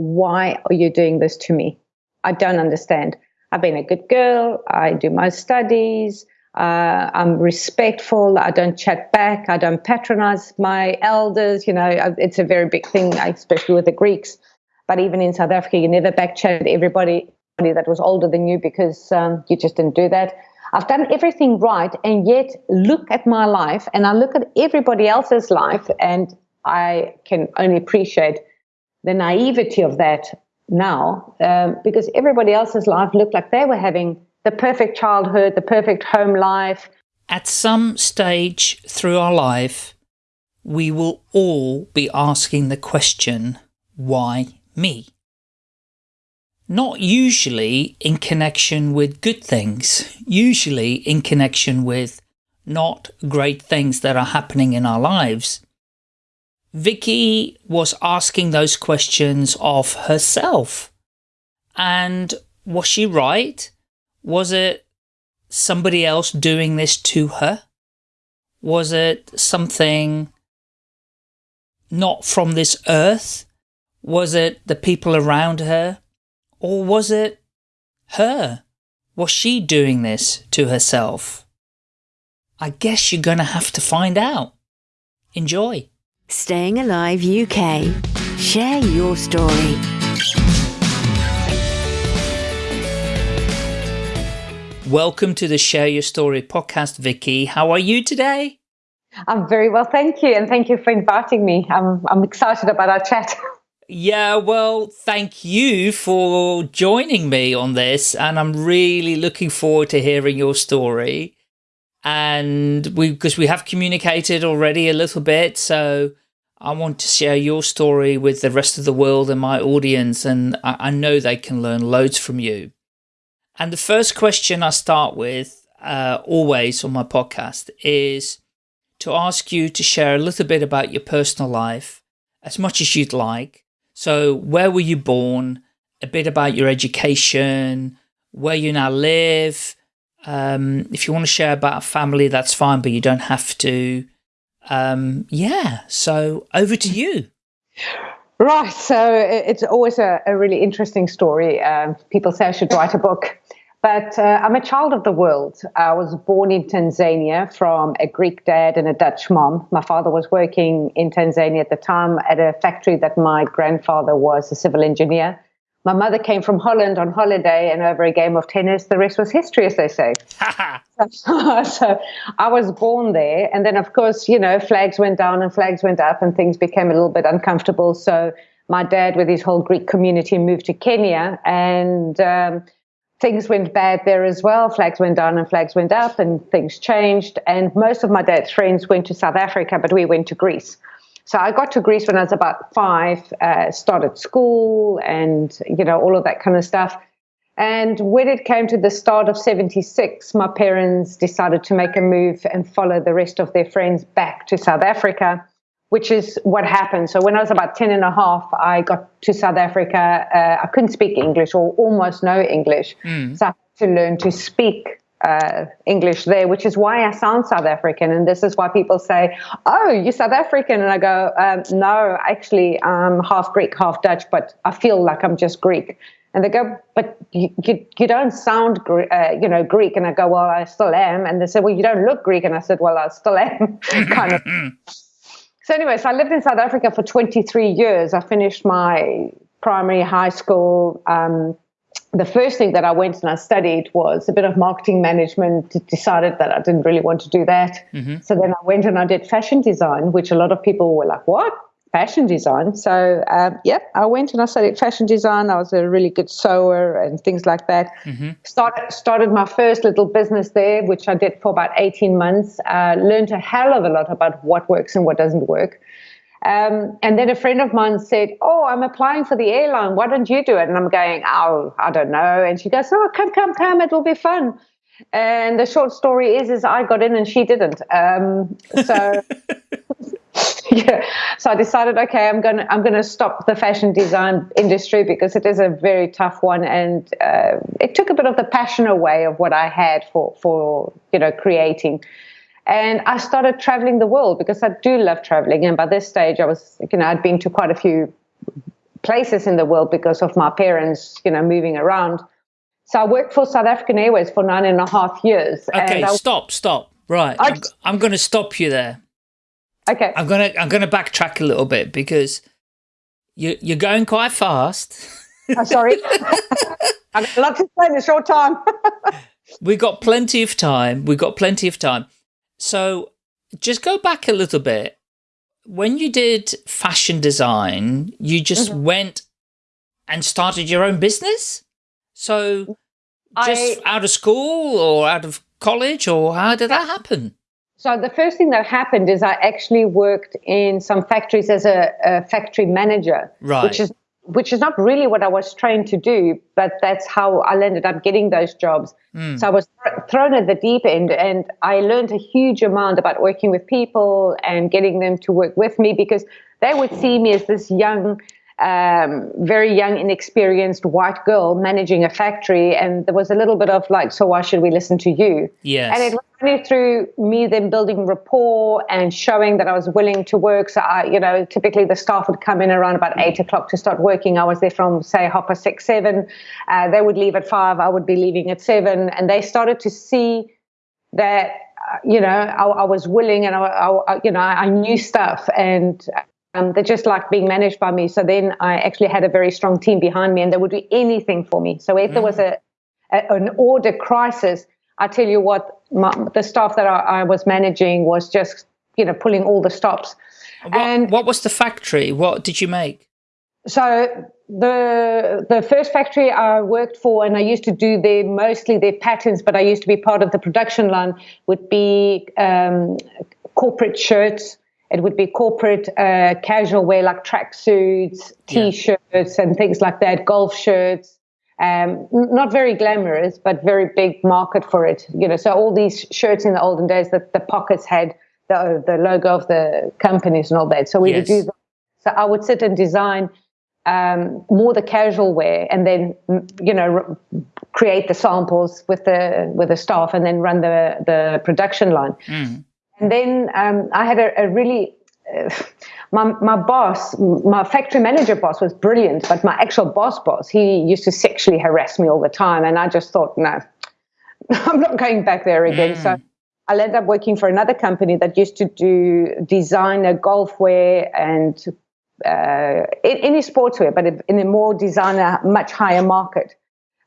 why are you doing this to me? I don't understand. I've been a good girl. I do my studies. Uh, I'm respectful. I don't chat back. I don't patronize my elders. You know, it's a very big thing, especially with the Greeks. But even in South Africa, you never back chat everybody that was older than you because um, you just didn't do that. I've done everything right, and yet look at my life, and I look at everybody else's life, and I can only appreciate the naivety of that now um, because everybody else's life looked like they were having the perfect childhood, the perfect home life. At some stage through our life, we will all be asking the question, why me? Not usually in connection with good things, usually in connection with not great things that are happening in our lives. Vicky was asking those questions of herself. And was she right? Was it somebody else doing this to her? Was it something not from this earth? Was it the people around her? Or was it her? Was she doing this to herself? I guess you're going to have to find out. Enjoy. Staying Alive UK. Share your story. Welcome to the Share Your Story podcast, Vicky. How are you today? I'm very well, thank you. And thank you for inviting me. I'm, I'm excited about our chat. Yeah, well, thank you for joining me on this. And I'm really looking forward to hearing your story. And we, because we have communicated already a little bit. So I want to share your story with the rest of the world and my audience, and I, I know they can learn loads from you. And the first question I start with uh, always on my podcast is to ask you to share a little bit about your personal life, as much as you'd like. So where were you born? A bit about your education, where you now live. Um, if you want to share about a family, that's fine, but you don't have to um, yeah, so over to you. Right. So it's always a, a really interesting story. Um, people say I should write a book. But uh, I'm a child of the world. I was born in Tanzania from a Greek dad and a Dutch mom. My father was working in Tanzania at the time at a factory that my grandfather was a civil engineer. My mother came from Holland on holiday, and over a game of tennis, the rest was history, as they say. so, so I was born there. And then, of course, you know, flags went down and flags went up, and things became a little bit uncomfortable. So my dad, with his whole Greek community, moved to Kenya, and um, things went bad there as well. Flags went down and flags went up, and things changed. And most of my dad's friends went to South Africa, but we went to Greece. So I got to Greece when I was about five, uh, started school and, you know, all of that kind of stuff. And when it came to the start of 76, my parents decided to make a move and follow the rest of their friends back to South Africa, which is what happened. So when I was about 10 and a half, I got to South Africa. Uh, I couldn't speak English or almost no English. Mm. So I had to learn to speak uh, English there, which is why I sound South African. And this is why people say, Oh, you're South African. And I go, um, No, actually, I'm half Greek, half Dutch, but I feel like I'm just Greek. And they go, But you, you, you don't sound, uh, you know, Greek. And I go, Well, I still am. And they said, Well, you don't look Greek. And I said, Well, I still am, kind of. So, anyway, so I lived in South Africa for 23 years. I finished my primary high school. Um, the first thing that I went and I studied was a bit of marketing management. Decided that I didn't really want to do that. Mm-hmm. So then I went and I did fashion design, which a lot of people were like, "What? Fashion design?" So um, yep, I went and I studied fashion design. I was a really good sewer and things like that. Mm-hmm. Started started my first little business there, which I did for about eighteen months. Uh, learned a hell of a lot about what works and what doesn't work. Um, and then a friend of mine said, Oh, I'm applying for the airline. Why don't you do it? And I'm going, Oh, I don't know. And she goes, Oh, come, come, come. It'll be fun. And the short story is, is I got in and she didn't. Um, so, yeah. So I decided, okay, I'm gonna, I'm gonna stop the fashion design industry because it is a very tough one, and uh, it took a bit of the passion away of what I had for, for you know, creating. And I started traveling the world because I do love traveling. And by this stage, I was, you know, I'd been to quite a few places in the world because of my parents, you know, moving around. So I worked for South African Airways for nine and a half years. Okay, I, stop, stop. Right, I, I'm, I'm going to stop you there. Okay. I'm gonna I'm gonna backtrack a little bit because you you're going quite fast. I'm sorry. I've got a lot to say in a short time. we got plenty of time. We've got plenty of time. So just go back a little bit. When you did fashion design, you just mm -hmm. went and started your own business? So just I, out of school or out of college or how did that happen? So the first thing that happened is I actually worked in some factories as a, a factory manager, right. which is which is not really what I was trained to do, but that's how I ended up getting those jobs. Mm. So I was th thrown at the deep end, and I learned a huge amount about working with people and getting them to work with me because they would see me as this young um, very young, inexperienced white girl managing a factory, and there was a little bit of like, so why should we listen to you? Yes. And it was only through me then building rapport and showing that I was willing to work. So I, you know, typically the staff would come in around about eight o'clock to start working. I was there from say half past six, seven. Uh, they would leave at five. I would be leaving at seven, and they started to see that uh, you know I, I, was willing and I, I, you know I knew stuff and um, they just like being managed by me. So then I actually had a very strong team behind me and they would do anything for me. So if mm. there was mm. a, a, an order crisis, I tell you what, my, the staff that I, I, was managing was just, you know, pulling all the stops. What, and what was the factory? What did you make? So the the first factory I worked for, and I used to do their mostly their patterns, but I used to be part of the production line. Would be um, corporate shirts, it would be corporate uh, casual wear like tracksuits, t-shirts, yeah. and things like that, golf shirts. Um, not very glamorous, but very big market for it. You know, so all these shirts in the olden days that the pockets had the the logo of the companies and all that. So we yes. would do that. So I would sit and design um, more the casual wear, and then you know create the samples with the with the staff, and then run the the production line. Mm. And then um, I had a, a really uh, my my boss, my factory manager boss was brilliant, but my actual boss boss, he used to sexually harass me all the time, and I just thought, no, I'm not going back there again. Mm. So I ended up working for another company that used to do designer golf wear and uh, any sportswear, but in a more designer, much higher market.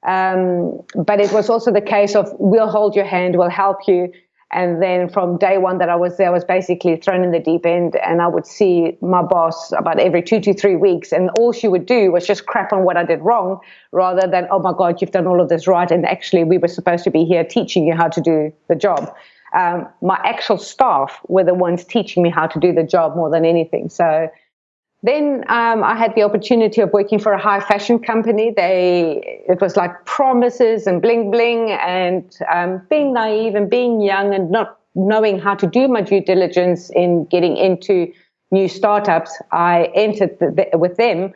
Um, but it was also the case of we'll hold your hand, we'll help you. And then from day one that I was there, I was basically thrown in the deep end. And I would see my boss about every two to three weeks. And all she would do was just crap on what I did wrong rather than, oh my God, you've done all of this right. And actually, we were supposed to be here teaching you how to do the job. Um, my actual staff were the ones teaching me how to do the job more than anything. So then um, I had the opportunity of working for a high fashion company. They it was like promises and bling bling and um, being naive and being young and not knowing how to do my due diligence in getting into new startups. I entered the, the, with them,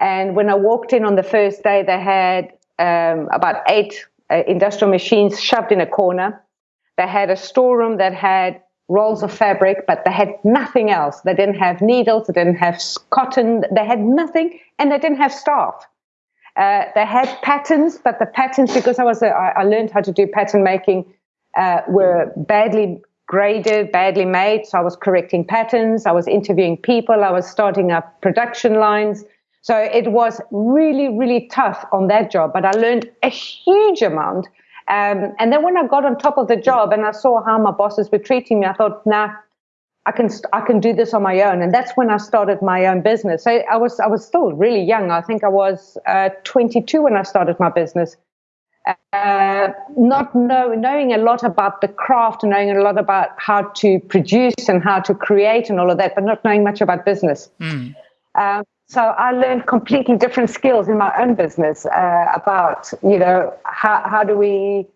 and when I walked in on the first day, they had um, about eight uh, industrial machines shoved in a corner. They had a storeroom that had rolls of fabric, but they had nothing else. They didn't have needles, they didn't have cotton, they had nothing, and they didn't have staff. Uh, they had patterns, but the patterns, because I was, a, I learned how to do pattern making, uh, were badly graded, badly made. So I was correcting patterns, I was interviewing people, I was starting up production lines. So it was really, really tough on that job, but I learned a huge amount um, and then when I got on top of the job and I saw how my bosses were treating me, I thought, nah, I can I can do this on my own. And that's when I started my own business. So I was I was still really young. I think I was uh, 22 when I started my business. Uh, not know, knowing a lot about the craft and knowing a lot about how to produce and how to create and all of that, but not knowing much about business. Mm. Um, so I learned completely different skills in my own business uh, about, you know, how, how do we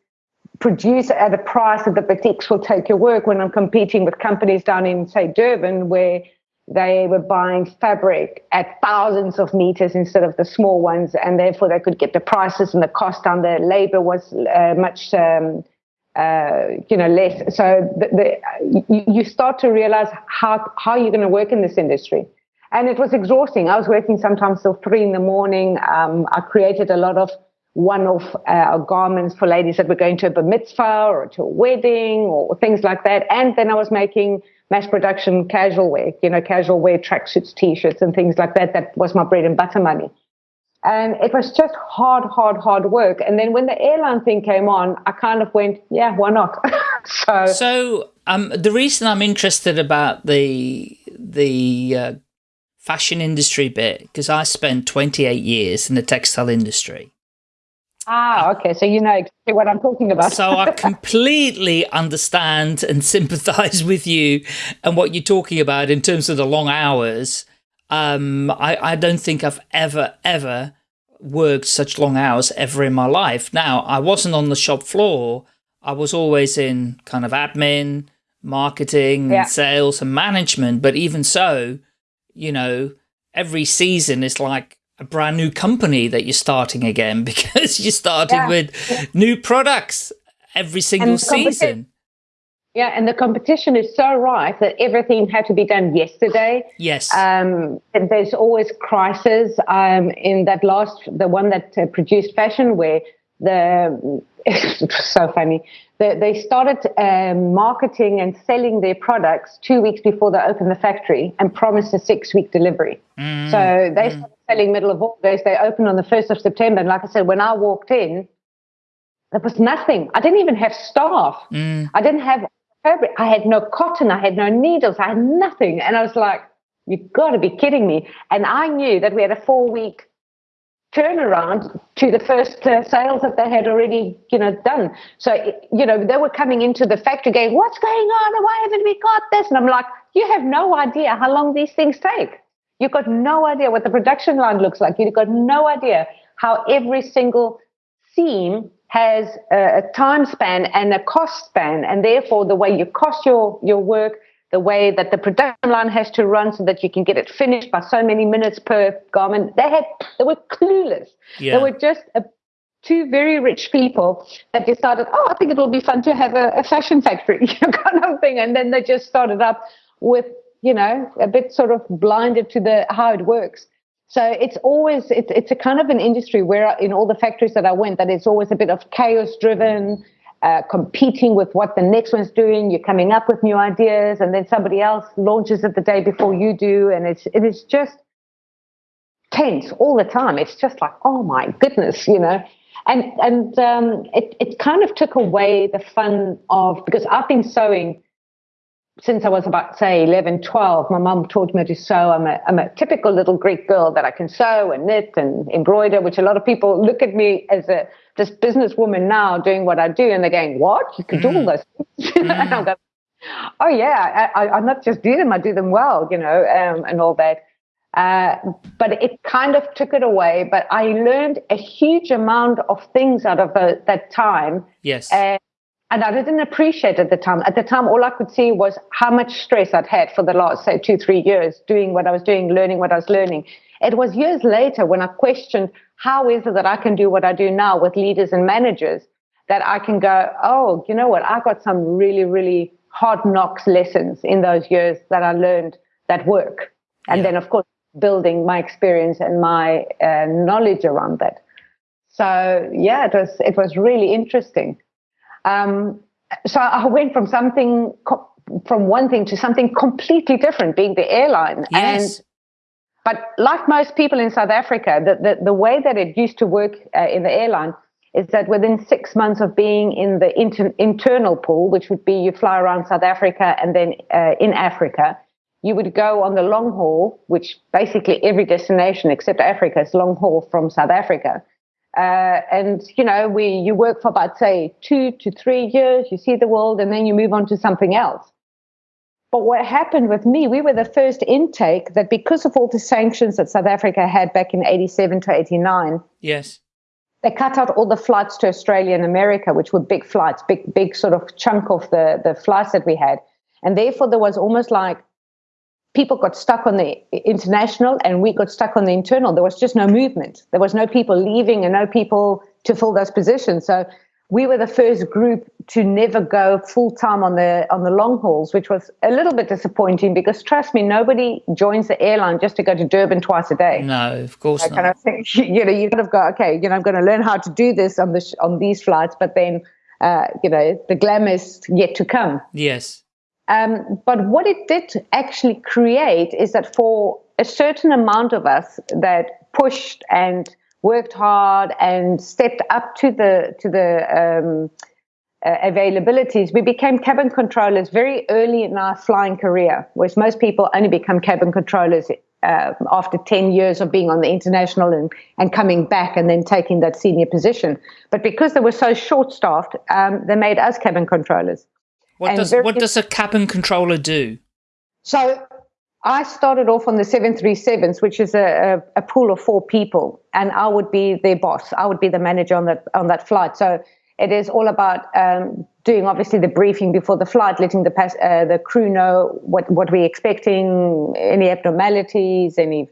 produce at a price that the boutiques will take your work when I'm competing with companies down in, say, Durban, where they were buying fabric at thousands of meters instead of the small ones, and therefore they could get the prices and the cost down. The labor was uh, much, um, uh, you know, less. So the, the, you, you start to realize how how you're going to work in this industry. And it was exhausting. I was working sometimes till three in the morning. Um, I created a lot of one-off uh, garments for ladies that were going to a bar mitzvah or to a wedding or things like that. And then I was making mass production casual wear, you know, casual wear tracksuits, t-shirts and things like that. That was my bread and butter money. And it was just hard, hard, hard work. And then when the airline thing came on, I kind of went, yeah, why not? so, so um, the reason I'm interested about the the uh, fashion industry bit because I spent 28 years in the textile industry. Ah, okay. So you know exactly what I'm talking about. so I completely understand and sympathize with you and what you're talking about in terms of the long hours. Um, I, I don't think I've ever, ever worked such long hours ever in my life. Now, I wasn't on the shop floor. I was always in kind of admin, marketing, yeah. sales and management. But even so, you know, every season is like a brand new company that you're starting again because you're starting yeah. with new products every single season. Yeah, and the competition is so right that everything had to be done yesterday. Yes. Um, there's always crisis. Um, in that last, the one that uh, produced fashion, where the it was so funny. The, they started um, marketing and selling their products two weeks before they opened the factory and promised a six-week delivery. Mm. So they mm. started selling middle of August. They opened on the first of September, and like I said, when I walked in, there was nothing. I didn't even have staff. Mm. I didn't have fabric. I had no cotton. I had no needles. I had nothing. And I was like, "You've got to be kidding me!" And I knew that we had a four-week turnaround to the first uh, sales that they had already, you know, done. So, you know, they were coming into the factory going, what's going on? Why haven't we got this? And I'm like, you have no idea how long these things take. You've got no idea what the production line looks like. You've got no idea how every single seam has a, a time span and a cost span. And therefore, the way you cost your, your work, the way that the production line has to run so that you can get it finished by so many minutes per garment. They had they were clueless. Yeah. They were just a, two very rich people that decided, oh, I think it will be fun to have a, a fashion factory you know, kind of thing, and then they just started up with you know a bit sort of blinded to the how it works. So it's always it's it's a kind of an industry where in all the factories that I went that it's always a bit of chaos driven uh, competing with what the next one's doing. You're coming up with new ideas, and then somebody else launches it the day before you do, and it's it is just tense all the time. It's just like, oh my goodness, you know. And and um, it it kind of took away the fun of because I've been sewing since I was about, say, 11, 12, my mum taught me to sew. I'm a, I'm a typical little Greek girl that I can sew and knit and embroider, which a lot of people look at me as a this businesswoman now doing what I do, and they're going, "What? You can mm. do all mm. those things?" Mm. and i go, "Oh yeah, I, I, not just do them, I do them well, you know, um, and all that." Uh, but it kind of took it away. But I learned a huge amount of things out of the, that time. Yes. And and I didn't appreciate at the time. At the time, all I could see was how much stress I'd had for the last, say, two, three years doing what I was doing, learning what I was learning. It was years later when I questioned how is it that I can do what I do now with leaders and managers that I can go, oh, you know what? I got some really, really hard knocks lessons in those years that I learned that work. And yeah. then, of course, building my experience and my uh, knowledge around that. So yeah, it was it was really interesting. Um, so I went from something, from one thing to something completely different, being the airline. Yes. And, but like most people in South Africa, the, the, the way that it used to work uh, in the airline is that within six months of being in the inter, internal pool, which would be you fly around South Africa and then uh, in Africa, you would go on the long haul, which basically every destination except Africa is long haul from South Africa. Uh, and you know, we you work for about say two to three years, you see the world, and then you move on to something else. But what happened with me, we were the first intake that because of all the sanctions that South Africa had back in 87 to 89. Yes. They cut out all the flights to Australia and America, which were big flights, big, big sort of chunk of the, the flights that we had. And therefore, there was almost like people got stuck on the international and we got stuck on the internal. There was just no movement. There was no people leaving and no people to fill those positions. So we were the first group to never go full time on the on the long hauls, which was a little bit disappointing because trust me, nobody joins the airline just to go to Durban twice a day. No, of course I not. kind of think you know you kind of go okay, you know I'm going to learn how to do this on this on these flights, but then uh, you know the glamour is yet to come. yes. Um, but what it did actually create is that for a certain amount of us that pushed and worked hard and stepped up to the to the um, uh, availabilities, we became cabin controllers very early in our flying career, whereas most people only become cabin controllers uh, after 10 years of being on the international and, and coming back and then taking that senior position. But because they were so short staffed, um, they made us cabin controllers. What And does what does a cabin controller do? So I started off on the 737s, which is a, a, a pool of four people, and I would be their boss. I would be the manager on that on that flight. So it is all about um, doing obviously the briefing before the flight, letting the pass, uh, the crew know what what we're expecting, any abnormalities, any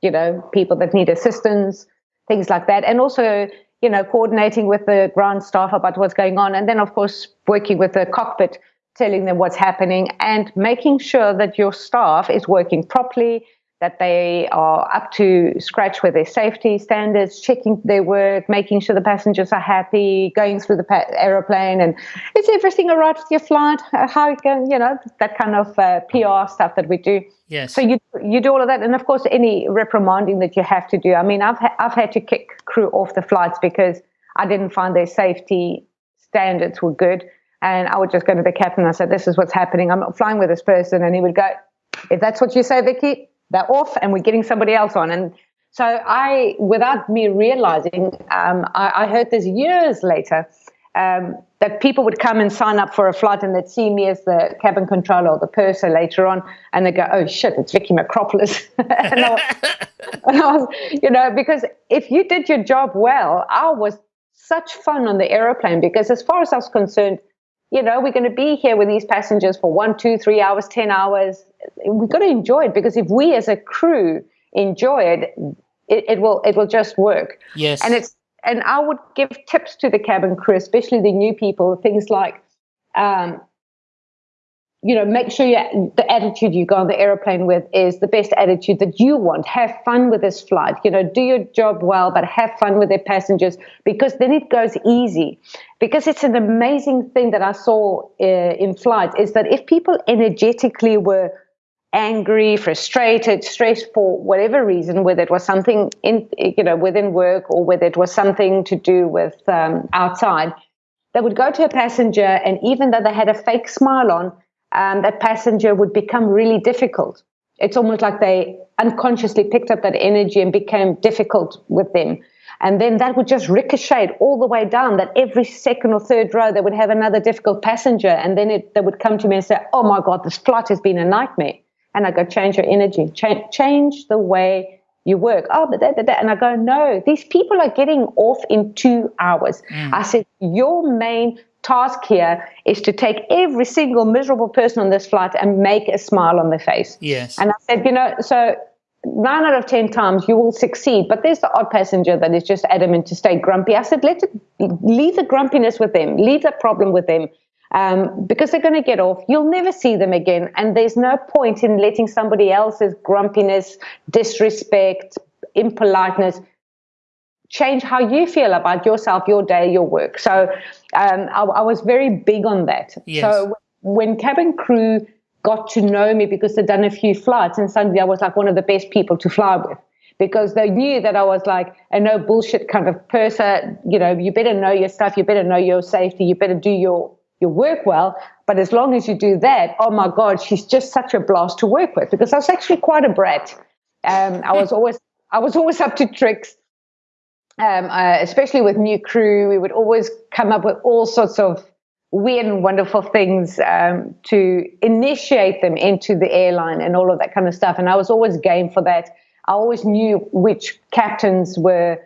you know people that need assistance, things like that, and also you know coordinating with the ground staff about what's going on, and then of course working with the cockpit telling them what's happening and making sure that your staff is working properly, that they are up to scratch with their safety standards, checking their work, making sure the passengers are happy, going through the pa- aeroplane, and is everything all right with your flight? Uh, How you can, you know, that kind of uh, PR stuff that we do. Yes. So you you do all of that, and of course any reprimanding that you have to do. I mean, I've ha- I've had to kick crew off the flights because I didn't find their safety standards were good, and I would just go to the captain and I said, "This is what's happening. I'm not flying with this person," and he would go, "If that's what you say, Vicky, they're off, and we're getting somebody else on." And so I, without me realizing, um, I, I heard this years later. Um, that people would come and sign up for a flight and they'd see me as the cabin controller or the purser later on and they'd go, oh shit, it's Vicky Macropolis. and, I was, and I was, you know, because if you did your job well, I was such fun on the aeroplane because as far as I was concerned, you know, we're going to be here with these passengers for one, two, three hours, 10 hours. We've got to enjoy it because if we as a crew enjoy it, it, it will it will just work. yes. And it's and I would give tips to the cabin crew, especially the new people, things like, um, you know, make sure you, the attitude you go on the airplane with is the best attitude that you want. Have fun with this flight. You know, do your job well, but have fun with their passengers because then it goes easy. Because it's an amazing thing that I saw uh, in flights is that if people energetically were angry, frustrated, stressed for whatever reason, whether it was something in, you know, within work or whether it was something to do with um, outside, they would go to a passenger, and even though they had a fake smile on, um, that passenger would become really difficult. It's almost like they unconsciously picked up that energy and became difficult with them. And then that would just ricochet all the way down, that every second or third row, they would have another difficult passenger. And then it, they would come to me and say, Oh my God, this flight has been a nightmare. And I go, change your energy, change, change the way you work. Oh, but that, that, that. And I go, no, these people are getting off in two hours. I said, your main task here is to take every single miserable person on this flight and make a smile on their face. yes. And I said, you know, so nine out of 10 times you will succeed, but there's the odd passenger that is just adamant to stay grumpy. I said, let it, leave the grumpiness with them, leave the problem with them. Um, because they're going to get off. You'll never see them again. And there's no point in letting somebody else's grumpiness, disrespect, impoliteness change how you feel about yourself, your day, your work. So um, I, I was very big on that. Yes. So when cabin crew got to know me because they'd done a few flights, and suddenly I was like one of the best people to fly with because they knew that I was like a no bullshit kind of person. You know, you better know your stuff, you better know your safety, you better do your your work well. But as long as you do that, oh my God, she's just such a blast to work with because I was actually quite a brat. Um, I was always I was always up to tricks. Um, uh, especially with new crew, we would always come up with all sorts of weird and wonderful things um, to initiate them into the airline and all of that kind of stuff. And I was always game for that. I always knew which captains were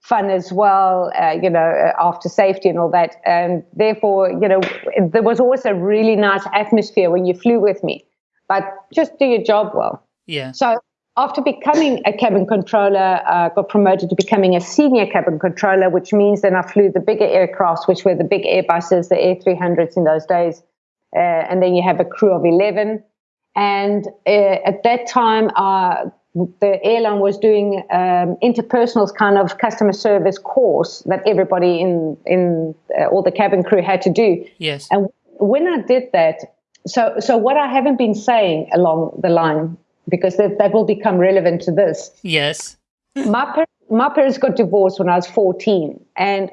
fun as well, uh, you know, uh, after safety and all that. And therefore, you know, there was always a really nice atmosphere when you flew with me. But just do your job well. yeah. So after becoming a cabin controller, uh, got promoted to becoming a senior cabin controller, which means then I flew the bigger aircrafts, which were the big Airbuses, the A300s in those days. Uh, and then you have a crew of 11. And uh, at that time, uh, the airline was doing um, interpersonal kind of customer service course that everybody in in uh, all the cabin crew had to do. Yes. And when I did that, so so what I haven't been saying along the line because that, that will become relevant to this. Yes. my my parents got divorced when I was 14, and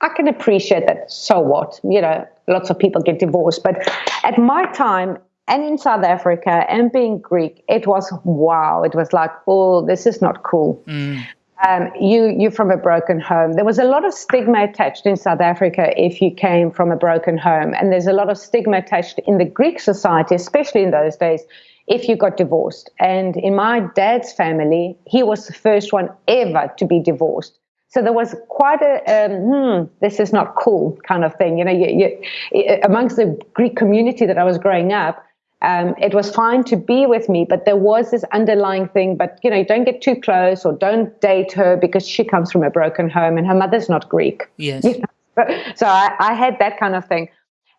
I can appreciate that. So what? You know, lots of people get divorced, but at my time and in South Africa and being Greek, it was wow. It was like, oh, this is not cool. Mm. Um, you you're from a broken home. There was a lot of stigma attached in South Africa if you came from a broken home, and there's a lot of stigma attached in the Greek society, especially in those days, if you got divorced. And in my dad's family, he was the first one ever to be divorced. So there was quite a um, hmm, this is not cool kind of thing. You know, you, you, amongst the Greek community that I was growing up, um, it was fine to be with me, but there was this underlying thing. But you know, don't get too close or don't date her because she comes from a broken home and her mother's not Greek. Yes. You know? So I, I had that kind of thing,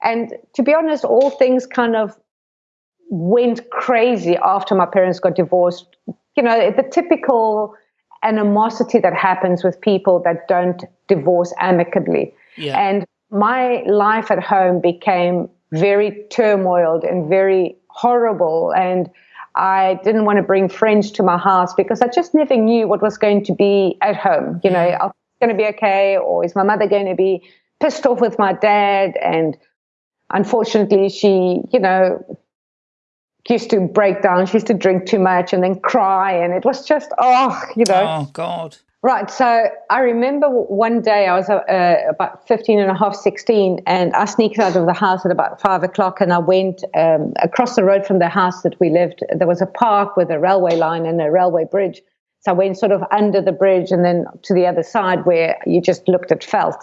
and to be honest, all things kind of went crazy after my parents got divorced. You know, the typical animosity that happens with people that don't divorce amicably. Yeah. And my life at home became very turmoiled and very horrible. And I didn't want to bring friends to my house because I just never knew what was going to be at home. You know, I'm going to be okay, or is my mother going to be pissed off with my dad? And unfortunately, she, you know, used to break down. She used to drink too much and then cry. And it was just, oh, you know. Oh, God. Right. So I remember one day I was uh, about 15 and a half, 16, and I sneaked out of the house at about five o'clock and I went um, across the road from the house that we lived. There was a park with a railway line and a railway bridge. So I went sort of under the bridge and then to the other side where you just looked at veld.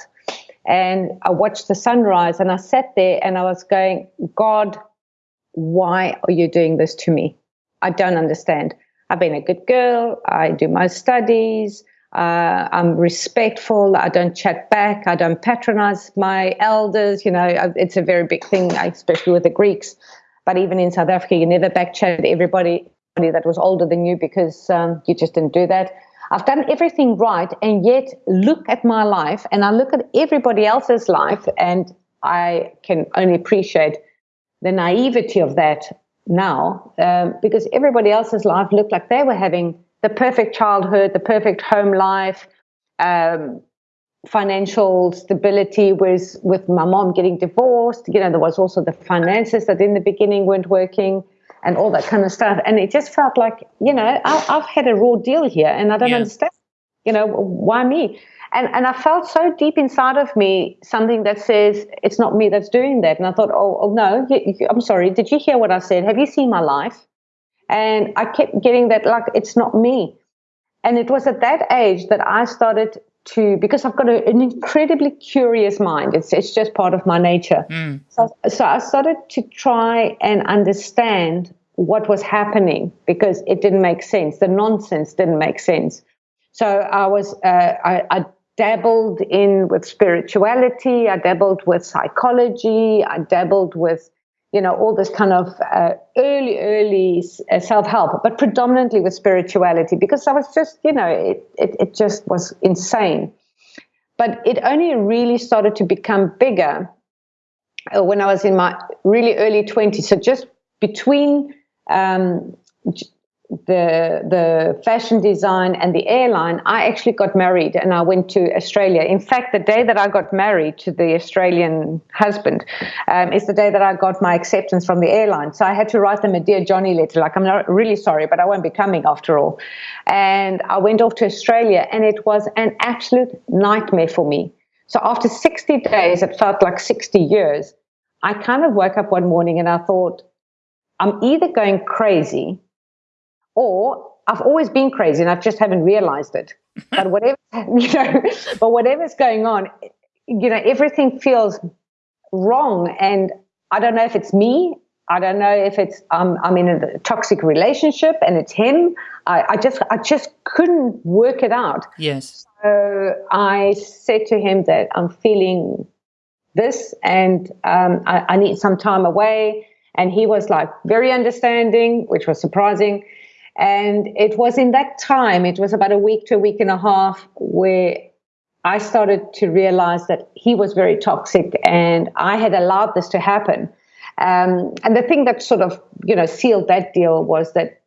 And I watched the sunrise and I sat there and I was going, God, why are you doing this to me? I don't understand. I've been a good girl. I do my studies. Uh, I'm respectful. I don't chat back. I don't patronize my elders. You know, it's a very big thing, especially with the Greeks. But even in South Africa, you never backchat everybody that was older than you because um, you just didn't do that. I've done everything right, and yet look at my life, and I look at everybody else's life, and I can only appreciate the naivety of that now um, because everybody else's life looked like they were having the perfect childhood, the perfect home life, um, financial stability. Whereas with my mom getting divorced, you know, there was also the finances that in the beginning weren't working and all that kind of stuff. And it just felt like, you know, I, have had a raw deal here and I don't yeah. understand, you know, why me? And, and I felt so deep inside of me something that says it's not me that's doing that. And I thought, oh, oh no, you, you, I'm sorry. Did you hear what I said? Have you seen my life? And I kept getting that like it's not me. And it was at that age that I started to because I've got a, an incredibly curious mind. It's it's just part of my nature. Mm. So, so I started to try and understand what was happening because it didn't make sense. The nonsense didn't make sense. So I was uh, I, I dabbled in with spirituality. I dabbled with psychology. I dabbled with, you know, all this kind of uh, early, early uh, self help, but predominantly with spirituality because I was just, you know, it, it, it just was insane. But it only really started to become bigger uh, when I was in my really early 20s. So just between um, the the fashion design and the airline, I actually got married and I went to Australia. In fact, the day that I got married to the Australian husband um, is the day that I got my acceptance from the airline. So I had to write them a dear Johnny letter, like I'm not really sorry, but I won't be coming after all. And I went off to Australia, and it was an absolute nightmare for me. So after 60 days, it felt like 60 years. I kind of woke up one morning and I thought, I'm either going crazy or I've always been crazy and I just haven't realized it. But whatever, you know, but whatever's going on, you know, everything feels wrong. And I don't know if it's me I don't know if it's um, I'm in a toxic relationship and it's him. I, I just I just couldn't work it out. Yes. So I said to him that I'm feeling this and um, I, I need some time away. And he was like very understanding, which was surprising. And it was in that time, it was about a week to a week and a half, where I started to realize that he was very toxic and I had allowed this to happen. Um, and the thing that sort of, you know, sealed that deal was that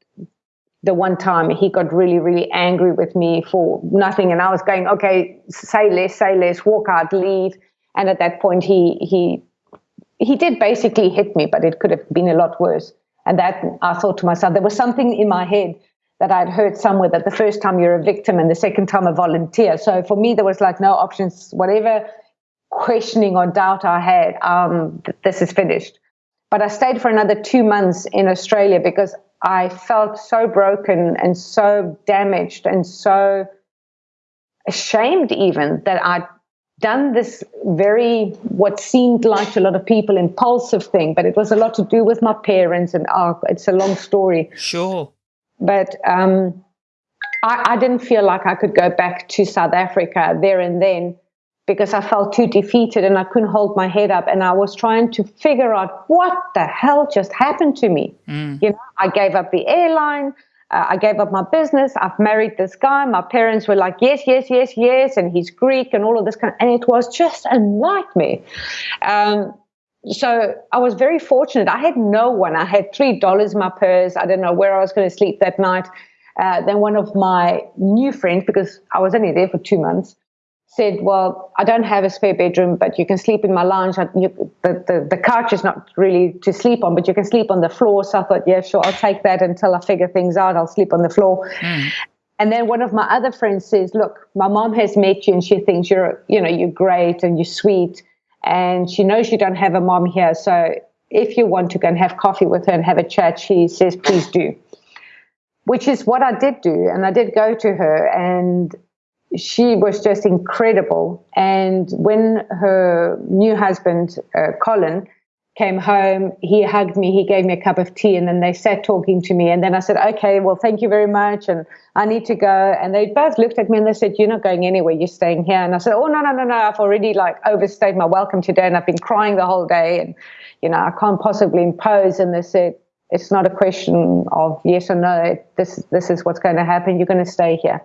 the one time he got really, really angry with me for nothing. And I was going, okay, say less, say less, walk out, leave. And at that point, he, he, he did basically hit me, but it could have been a lot worse. And that I thought to myself, there was something in my head that I'd heard somewhere that the first time you're a victim and the second time a volunteer. So for me, there was like no options, whatever questioning or doubt I had, um, this is finished. But I stayed for another two months in Australia because I felt so broken and so damaged and so ashamed, even that I'd done this very, what seemed like to a lot of people, impulsive thing, but it was a lot to do with my parents, and oh, it's a long story. Sure. But um, I, I didn't feel like I could go back to South Africa there and then because I felt too defeated and I couldn't hold my head up. And I was trying to figure out what the hell just happened to me. Mm. You know, I gave up the airline. Uh, I gave up my business. I've married this guy. My parents were like, yes, yes, yes, yes. And he's Greek and all of this kind of, and it was just a nightmare. Um, so I was very fortunate. I had no one. I had $3 in my purse. I didn't know where I was going to sleep that night. Uh, then one of my new friends, because I was only there for two months, said, "Well, I don't have a spare bedroom, but you can sleep in my lounge. You, the, the the couch is not really to sleep on, but you can sleep on the floor." So I thought, "Yeah, sure, I'll take that until I figure things out. I'll sleep on the floor." Mm. And then one of my other friends says, "Look, my mom has met you, and she thinks you're, you know, you're great and you're sweet, and she knows you don't have a mom here. So if you want to go and have coffee with her and have a chat, she says, please do." Which is what I did do, and I did go to her, and she was just incredible. And when her new husband, uh, Colin, came home, he hugged me, he gave me a cup of tea, and then they sat talking to me. And then I said, Okay, well, thank you very much. And I need to go. And they both looked at me and they said, You're not going anywhere, you're staying here. And I said, Oh, no, no, no, no. I've already like overstayed my welcome today and I've been crying the whole day. And, you know, I can't possibly impose. And they said, It's not a question of yes or no. This, this is what's going to happen. You're going to stay here.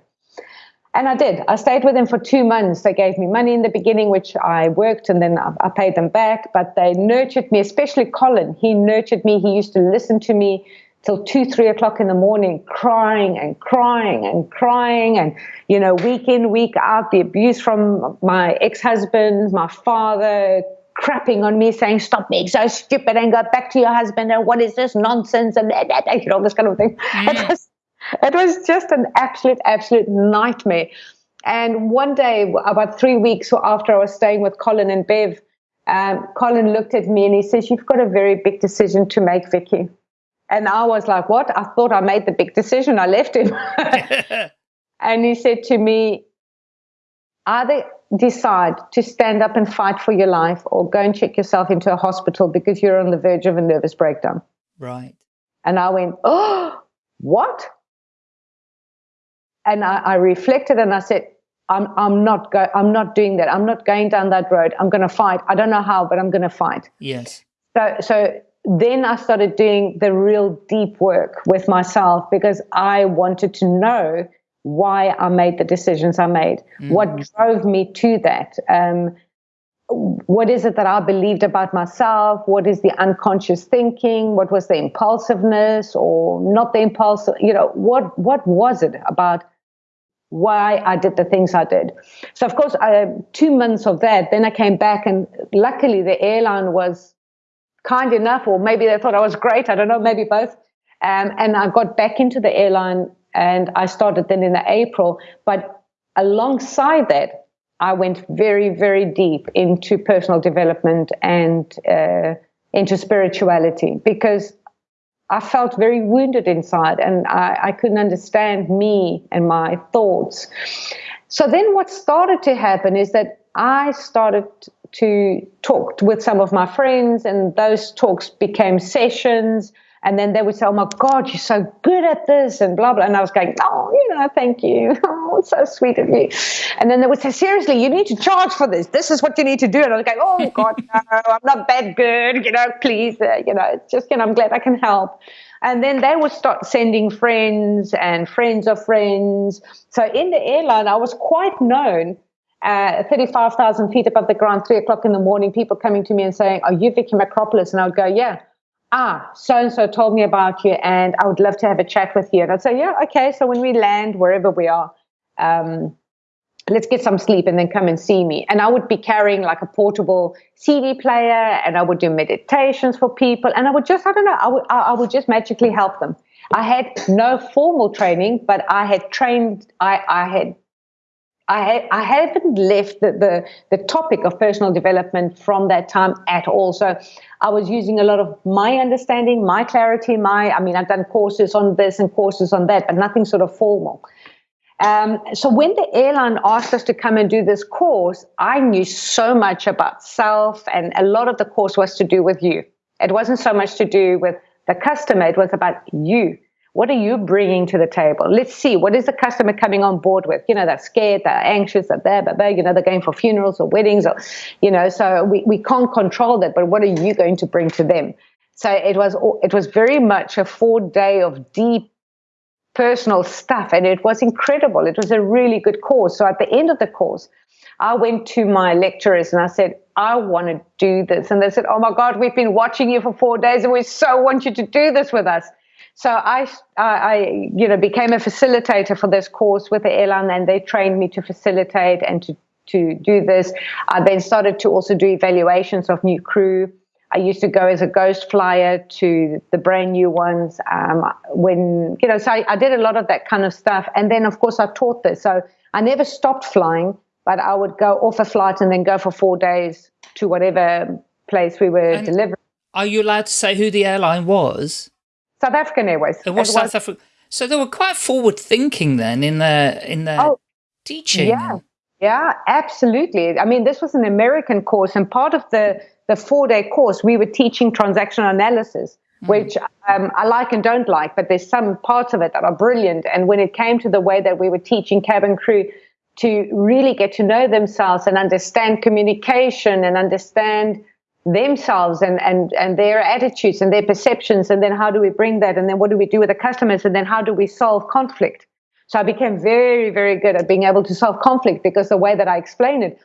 And I did. I stayed with them for two months. They gave me money in the beginning, which I worked and then I, I paid them back. But they nurtured me, especially Colin. He nurtured me. He used to listen to me till two, three o'clock in the morning, crying and crying and crying. And, you know, week in, week out, the abuse from my ex husband, my father, crapping on me, saying, Stop being so stupid and go back to your husband. And what is this nonsense? And, you know, this kind of thing. Mm. It was just an absolute, absolute nightmare. And one day, about three weeks after I was staying with Colin and Bev, um, Colin looked at me and he says, You've got a very big decision to make, Vicky. And I was like, What? I thought I made the big decision. I left him. and he said to me, Either decide to stand up and fight for your life or go and check yourself into a hospital because you're on the verge of a nervous breakdown. Right. And I went, Oh, what? And I, I reflected and I said, I'm, I'm not go- I'm not doing that. I'm not going down that road. I'm going to fight. I don't know how, but I'm going to fight. Yes. So so then I started doing the real deep work with myself because I wanted to know why I made the decisions I made. Mm. What drove me to that? Um, what is it that I believed about myself? What is the unconscious thinking? What was the impulsiveness or not the impulse? You know, what what was it about why I did the things I did. So, of course, I, two months of that, then I came back, and luckily the airline was kind enough, or maybe they thought I was great. I don't know, maybe both. Um, and I got back into the airline, and I started then in the April. But alongside that, I went very, very deep into personal development and uh, into spirituality because I felt very wounded inside and I, I couldn't understand me and my thoughts. So then what started to happen is that I started to talk with some of my friends, and those talks became sessions. And then they would say, Oh my God, you're so good at this, and blah, blah. And I was going, Oh, you know, thank you. Oh, it's so sweet of you. And then they would say, Seriously, you need to charge for this. This is what you need to do. And I was going, Oh God, no, I'm not that good. You know, please, uh, you know, it's just, you know, I'm glad I can help. And then they would start sending friends and friends of friends. So in the airline, I was quite known. Uh, 35,000 feet above the ground, three o'clock in the morning, people coming to me and saying, Are you Vicky Macropulos? And I would go, Yeah ah, so and so told me about you, and I would love to have a chat with you. And I'd say, yeah, okay. So when we land, wherever we are, um, let's get some sleep and then come and see me. And I would be carrying like a portable CD player, and I would do meditations for people, and I would just, I don't know, I would, I would just magically help them. I had no formal training, but I had trained, I, I had I, I haven't left the, the, the, topic of personal development from that time at all. So I was using a lot of my understanding, my clarity, my, I mean, I've done courses on this and courses on that, but nothing sort of formal. Um, so when the airline asked us to come and do this course, I knew so much about self, and a lot of the course was to do with you. It wasn't so much to do with the customer, it was about you. What are you bringing to the table? Let's see. What is the customer coming on board with? You know, they're scared, they're anxious, they're there, but they, you know, they're going for funerals or weddings or, you know, so we, we can't control that, but what are you going to bring to them? So it was, it was very much a four day of deep personal stuff and it was incredible. It was a really good course. So at the end of the course, I went to my lecturers and I said, I want to do this. And they said, Oh my God, we've been watching you for four days and we so want you to do this with us. So I, I, you know, became a facilitator for this course with the airline, and they trained me to facilitate and to to do this. I then started to also do evaluations of new crew. I used to go as a ghost flyer to the brand new ones um, when you know. So I, I did a lot of that kind of stuff, and then of course I taught this. So I never stopped flying, but I would go off a flight and then go for four days to whatever place we were and delivering. Are you allowed to say who the airline was? South African Airways. It was, it South Africa. So they were quite forward thinking then in their in their oh, teaching. Yeah, yeah, absolutely. I mean, this was an American course, and part of the the four day course, we were teaching transactional analysis, mm. which um, I like and don't like, but there's some parts of it that are brilliant. And when it came to the way that we were teaching cabin crew to really get to know themselves and understand communication and understand themselves and, and, and their attitudes and their perceptions. And then how do we bring that? And then what do we do with the customers? And then how do we solve conflict? So I became very, very good at being able to solve conflict because the way that I explain it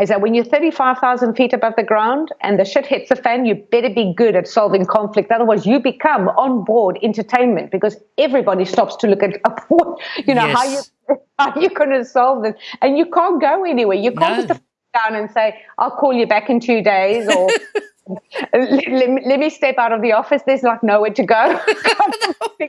is that when you're 35,000 feet above the ground and the shit hits the fan, you better be good at solving conflict. Otherwise, you become on board entertainment because everybody stops to look at, you know, yes. how you how you going to solve this, and you can't go anywhere. You can't no. just down and say, I'll call you back in two days or let, let, let, me step out of the office. There's like nowhere to go.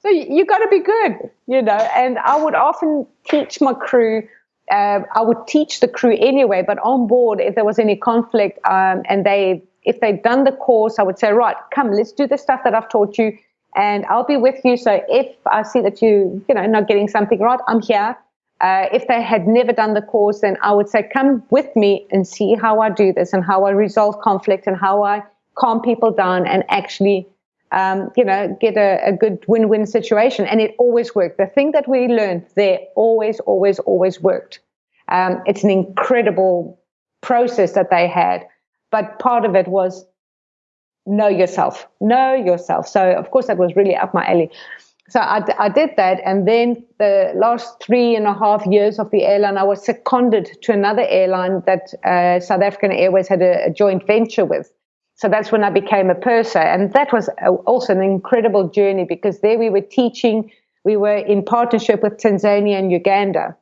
so you got to be good, you know. And I would often teach my crew. Uh, I would teach the crew anyway, but on board, if there was any conflict um, and they, if they'd done the course, I would say, right, come, let's do the stuff that I've taught you, and I'll be with you. So if I see that you, you know, not getting something right, I'm here uh, if they had never done the course, then I would say, come with me and see how I do this and how I resolve conflict and how I calm people down and actually, um, you know, get a, a good win-win situation. And it always worked. The thing that we learned there always, always, always worked. Um, it's an incredible process that they had, but part of it was know yourself, know yourself. So of course that was really up my alley so I, I, did that. And then the last three and a half years of the airline, I was seconded to another airline that uh, South African Airways had a, a, joint venture with. So that's when I became a purser. And that was a, also an incredible journey because there we were teaching, we were in partnership with Tanzania and Uganda.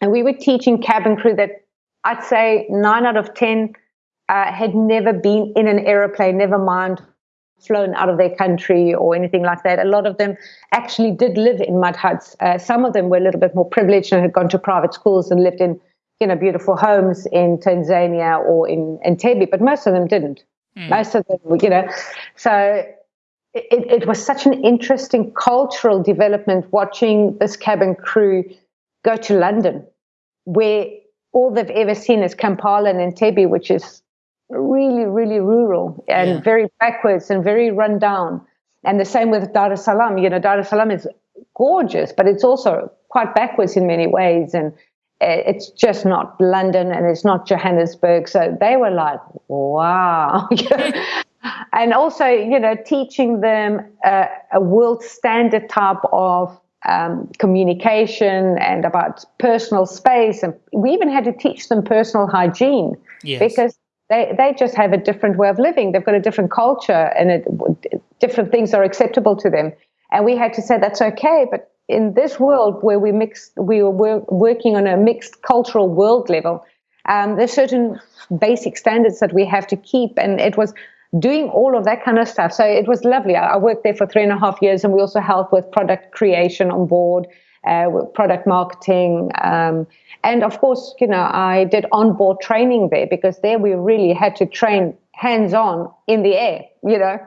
And we were teaching cabin crew that I'd say nine out of 10 uh, had never been in an aeroplane, never mind flown out of their country or anything like that. A lot of them actually did live in mud huts. Uh, some of them were a little bit more privileged and had gone to private schools and lived in, you know, beautiful homes in Tanzania or in Entebbe, but most of them didn't. Mm. Most of them, you know, so it, it was such an interesting cultural development watching this cabin crew go to London, where all they've ever seen is Kampala and Entebbe, which is really, really rural and yeah. very backwards and very run down. And the same with Dar es Salaam. You know, Dar es Salaam is gorgeous, but it's also quite backwards in many ways. And it's just not London and it's not Johannesburg. So they were like, wow. and also, you know, teaching them uh, a world standard type of um, communication and about personal space. And we even had to teach them personal hygiene yes. because they, they just have a different way of living. They've got a different culture and it, different things are acceptable to them. And we had to say that's okay, but in this world where we mixed, we were working on a mixed cultural world level. Um, there's certain basic standards that we have to keep, and it was doing all of that kind of stuff. So it was lovely. I, I worked there for three and a half years, and we also helped with product creation on board, uh, product marketing. Um, and of course, you know, I did onboard training there because there we really had to train hands on in the air, you know.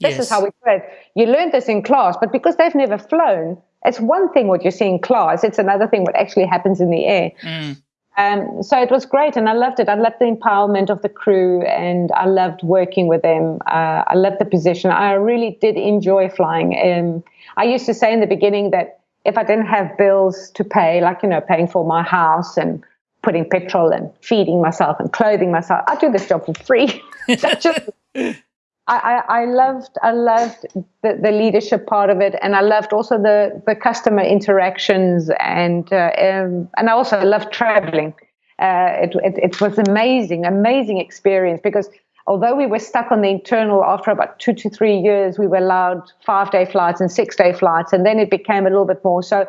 This yes. is how we do it. You learn this in class, but because they've never flown, it's one thing what you see in class, it's another thing what actually happens in the air. Mm. Um, so it was great, and I loved it. I loved the empowerment of the crew, and I loved working with them. Uh, I loved the position. I really did enjoy flying. Um, I used to say in the beginning that if I didn't have bills to pay, like you know, paying for my house and putting petrol and feeding myself and clothing myself, I'd do this job for free. just I, I, loved I loved the, the, leadership part of it, and I loved also the, the customer interactions, and uh, um, and I also loved traveling. Uh, it, it, it was amazing, amazing experience because although we were stuck on the internal after about two to three years, we were allowed five day flights and six day flights, and then it became a little bit more. So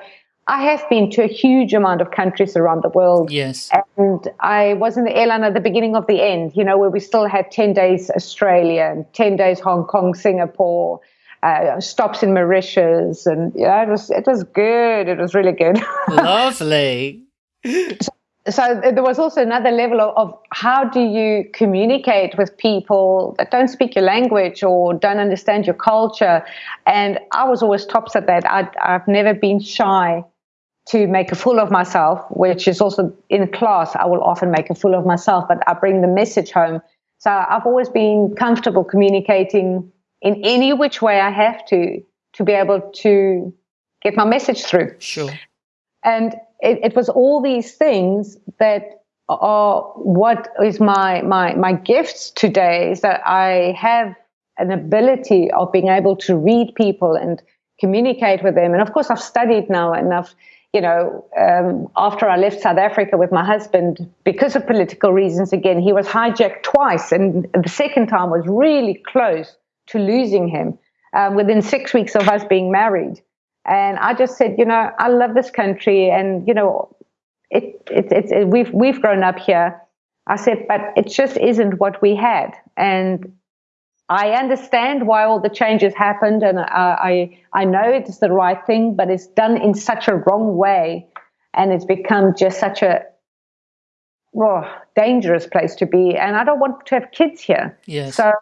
I have been to a huge amount of countries around the world. Yes. And I was in the airline at the beginning of the end, you know, where we still had 10 days Australia and 10 days Hong Kong, Singapore, uh, stops in Mauritius. And yeah, it was, it was good. It was really good. Lovely. so, so, there was also another level of, of how do you communicate with people that don't speak your language or don't understand your culture. And I was always tops at that. i I've never been shy to make a fool of myself, which is also in class, I will often make a fool of myself, but I bring the message home. So I've always been comfortable communicating in any which way I have to, to be able to get my message through. Sure. And it, it was all these things that are what is my, my, my gifts today is that I have an ability of being able to read people and communicate with them. And of course, I've studied now I've you know, um, after I left South Africa with my husband, because of political reasons, again, he was hijacked twice. And the second time was really close to losing him um, within six weeks of us being married. And I just said, you know, I love this country. And, you know, it, it, it, it we've, we've grown up here. I said, but it just isn't what we had. And I understand why all the changes happened, and I, I, I know it's the right thing, but it's done in such a wrong way, and it's become just such a oh, dangerous place to be. And I don't want to have kids here. Yes. So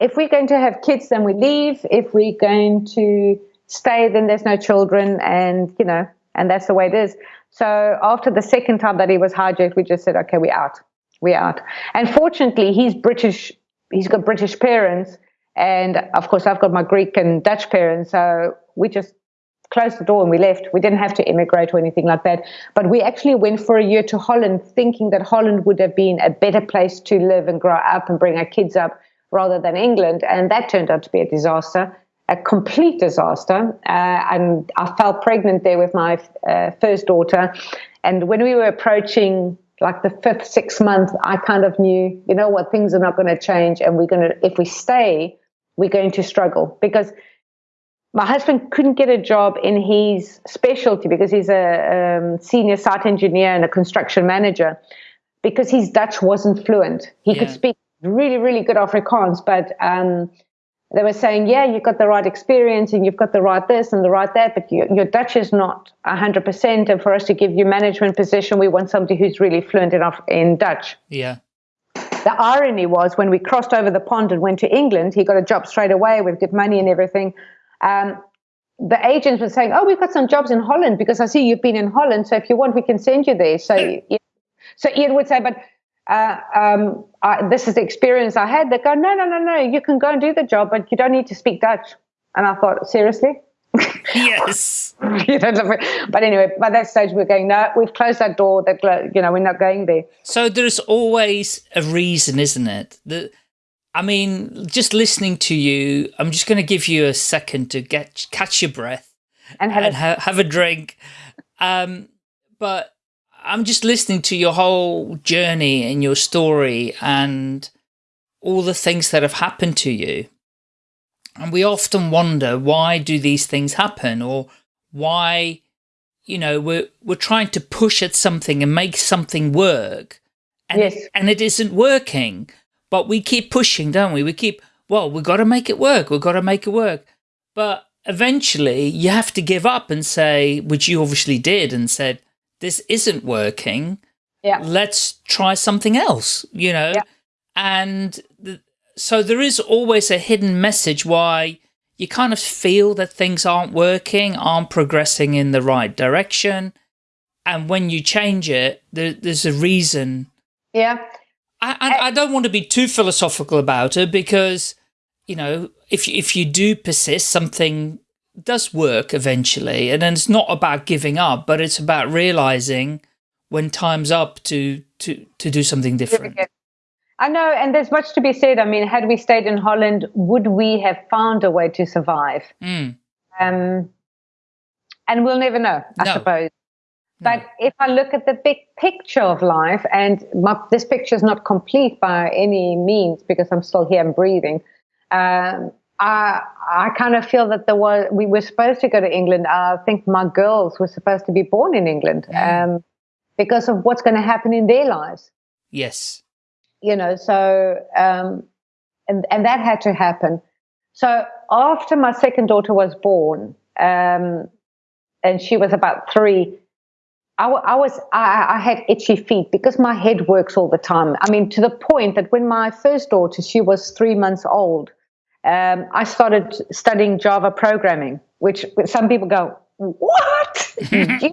if we're going to have kids, then we leave. If we're going to stay, then there's no children, and you know, and that's the way it is. So after the second time that he was hijacked, we just said, okay, we're out. We're out. And fortunately, he's British he's got British parents, and of course I've got my Greek and Dutch parents. So we just closed the door and we left. We didn't have to immigrate or anything like that. But we actually went for a year to Holland, thinking that Holland would have been a better place to live and grow up and bring our kids up rather than England. And that turned out to be a disaster, a complete disaster. Uh, and I fell pregnant there with my uh, first daughter. And when we were approaching like the fifth, sixth month, I kind of knew, you know what, things are not going to change. And we're going to, if we stay, we're going to struggle because my husband couldn't get a job in his specialty because he's a um, senior site engineer and a construction manager because his Dutch wasn't fluent. He yeah. could speak really, really good Afrikaans, but um, they were saying, yeah, you've got the right experience and you've got the right this and the right that, but you, your Dutch is not 100%. And for us to give you management position, we want somebody who's really fluent enough in Dutch. Yeah. The irony was when we crossed over the pond and went to England, he got a job straight away with good money and everything. Um, the agents were saying, "Oh, we've got some jobs in Holland because I see you've been in Holland. So if you want, we can send you there." So. So Ian would say, but uh, um, I, this is the experience I had. They go, no, no, no, no, you can go and do the job, but you don't need to speak Dutch. And I thought, seriously? Yes. but anyway, by that stage, we're going, no, we've closed that door. That you know, we're not going there. So there's always a reason, isn't it? That I mean, just listening to you, I'm just going to give you a second to get catch your breath and have, and a, ha have a drink. Um, but I'm just listening to your whole journey and your story and all the things that have happened to you. And we often wonder, why do these things happen? Or why, you know, we're, we're trying to push at something and make something work. And, yes. and it isn't working. But we keep pushing, don't we? We keep, well, we've got to make it work. We've got to make it work. But eventually you have to give up and say, which you obviously did and said, this isn't working. Yeah. Let's try something else, you know? Yeah. And the, so there is always a hidden message why you kind of feel that things aren't working, aren't progressing in the right direction. And when you change it, there, there's a reason. Yeah. I, I, I don't want to be too philosophical about it because, you know, if, if you do persist, something does work eventually. And then it's not about giving up, but it's about realizing when time's up to, to, to do something different. I know, and there's much to be said. I mean, had we stayed in Holland, would we have found a way to survive? Mm. Um, and we'll never know, I No. suppose. But if I look at the big picture of life, and my, this picture is not complete by any means because I'm still here and breathing, um, I, I kind of feel that there was we were supposed to go to England. I think my girls were supposed to be born in England um, because of what's going to happen in their lives. Yes. You know, so um, and and that had to happen. So after my second daughter was born, um, and she was about three, I, I was I, I had itchy feet because my head works all the time. I mean, to the point that when my first daughter, she was three months old, um, I started studying Java programming, which some people go, "What?" You-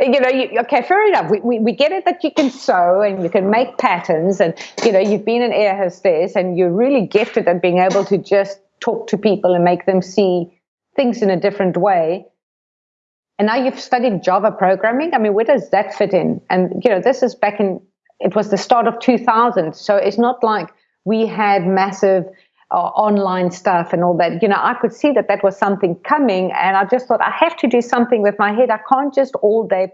you know, you, okay, fair enough. We, we, we get it that you can sew and you can make patterns, and you know, you've been an air hostess and you're really gifted at being able to just talk to people and make them see things in a different way. And now you've studied Java programming. I mean, where does that fit in? And you know, this is back in it was the start of 2000, so it's not like we had massive online stuff and all that. You know, I could see that that was something coming, and I just thought I have to do something with my head. I can't just all day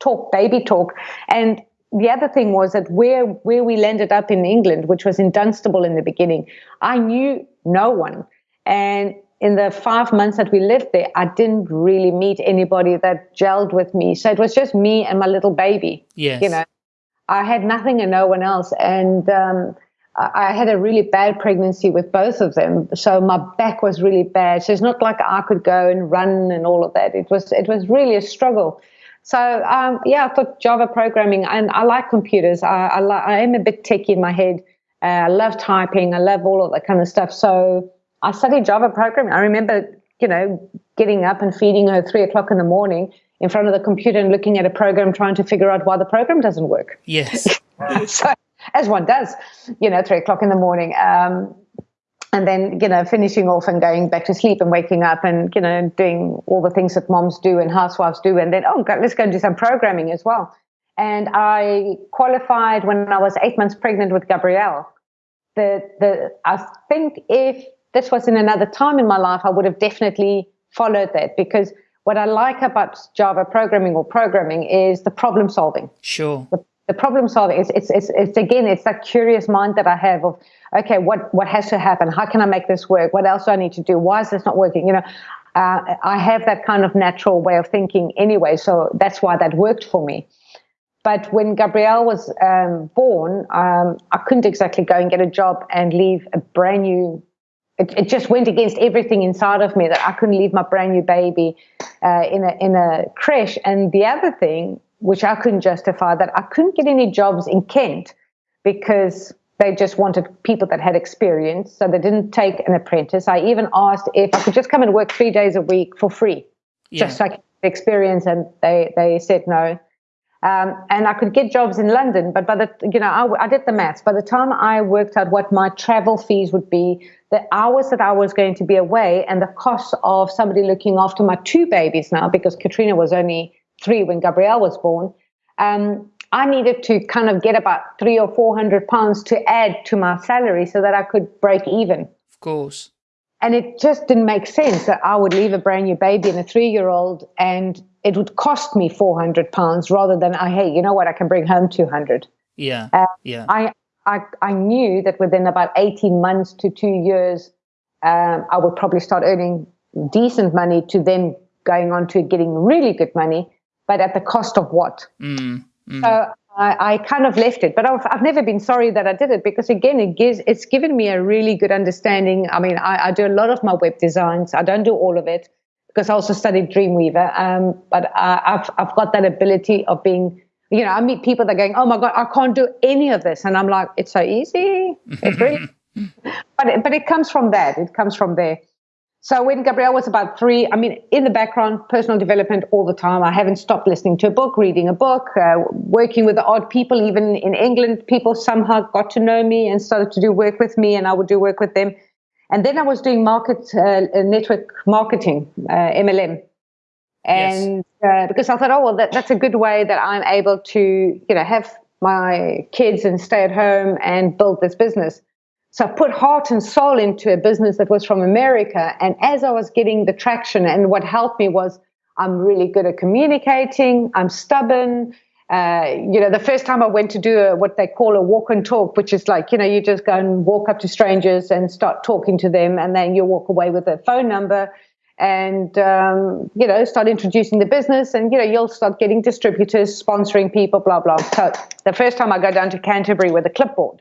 talk baby talk. And the other thing was that where where we landed up in England, which was in Dunstable in the beginning, I knew no one, and in the five months that we lived there, I didn't really meet anybody that gelled with me. So it was just me and my little baby. Yes. You know, I had nothing and no one else, and um, I had a really bad pregnancy with both of them. So my back was really bad. So it's not like I could go and run and all of that. It was it was really a struggle. So um, yeah, I thought Java programming, and I like computers. I I, li- I am a bit techy in my head. Uh, I love typing. I love all of that kind of stuff. So I studied Java programming. I remember, you know, getting up and feeding her three o'clock in the morning in front of the computer and looking at a program, trying to figure out why the program doesn't work. Yes. so, as one does, you know, three o'clock in the morning. Um, and then, you know, finishing off and going back to sleep and waking up and, you know, doing all the things that moms do and housewives do. And then, oh, God, let's go and do some programming as well. And I qualified when I was eight months pregnant with Gabrielle. The, the, I think if this was in another time in my life, I would have definitely followed that because what I like about Java programming or programming is the problem solving Sure. the, the problem solving it's, it's it's it's again it's that curious mind that I have of okay what what has to happen? How can I make this work? What else do I need to do? Why is this not working? You know uh, I have that kind of natural way of thinking anyway so that's why that worked for me. But when Gabrielle was um, born um, I couldn't exactly go and get a job and leave a brand new it, it just went against everything inside of me that I couldn't leave my brand new baby uh, in a in a creche. And the other thing, which I couldn't justify, that I couldn't get any jobs in Kent because they just wanted people that had experience, so they didn't take an apprentice. I even asked if I could just come and work three days a week for free, Yeah. just so I could get experience, and they they said no. Um, and I could get jobs in London, but by the you know I, I, did the maths. By the time I worked out what my travel fees would be, the hours that I was going to be away, and the cost of somebody looking after my two babies now, because Katrina was only three when Gabrielle was born, um, I needed to kind of get about three or four hundred pounds to add to my salary so that I could break even. Of course. And it just didn't make sense that I would leave a brand new baby and a three year old and it would cost me 400 pounds rather than, I, hey, you know what, I can bring home 200. Yeah. Uh, yeah. I, I, I knew that within about 18 months to two years, um, I would probably start earning decent money to then going on to getting really good money, but at the cost of what? Mm, mm. So I, I, kind of left it, but I've, I've, never been sorry that I did it because again, it gives it's given me a really good understanding. I mean, I, I do a lot of my web designs. I don't do all of it because I also studied Dreamweaver. Um, but uh, I've I've got that ability of being, you know, I meet people that are going, oh my god, I can't do any of this, and I'm like, it's so easy. It's really, but it, but it comes from that. It comes from there. So when Gabrielle was about three, I mean, in the background, personal development all the time. I haven't stopped listening to a book, reading a book, uh, working with the odd people. Even in England, people somehow got to know me and started to do work with me, and I would do work with them. And then I was doing market uh, network marketing, uh, MLM, and yes. Uh, because I thought, oh well, that, that's a good way that I'm able to, you know, have my kids and stay at home and build this business. So I put heart and soul into a business that was from America. And as I was getting the traction, and what helped me was I'm really good at communicating, I'm stubborn. Uh, you know, the first time I went to do a, what they call a walk and talk, which is like, you know, you just go and walk up to strangers and start talking to them, and then you walk away with a phone number and, um, you know, start introducing the business, and, you know, you'll start getting distributors, sponsoring people, blah, blah. So the first time I go down to Canterbury with a clipboard,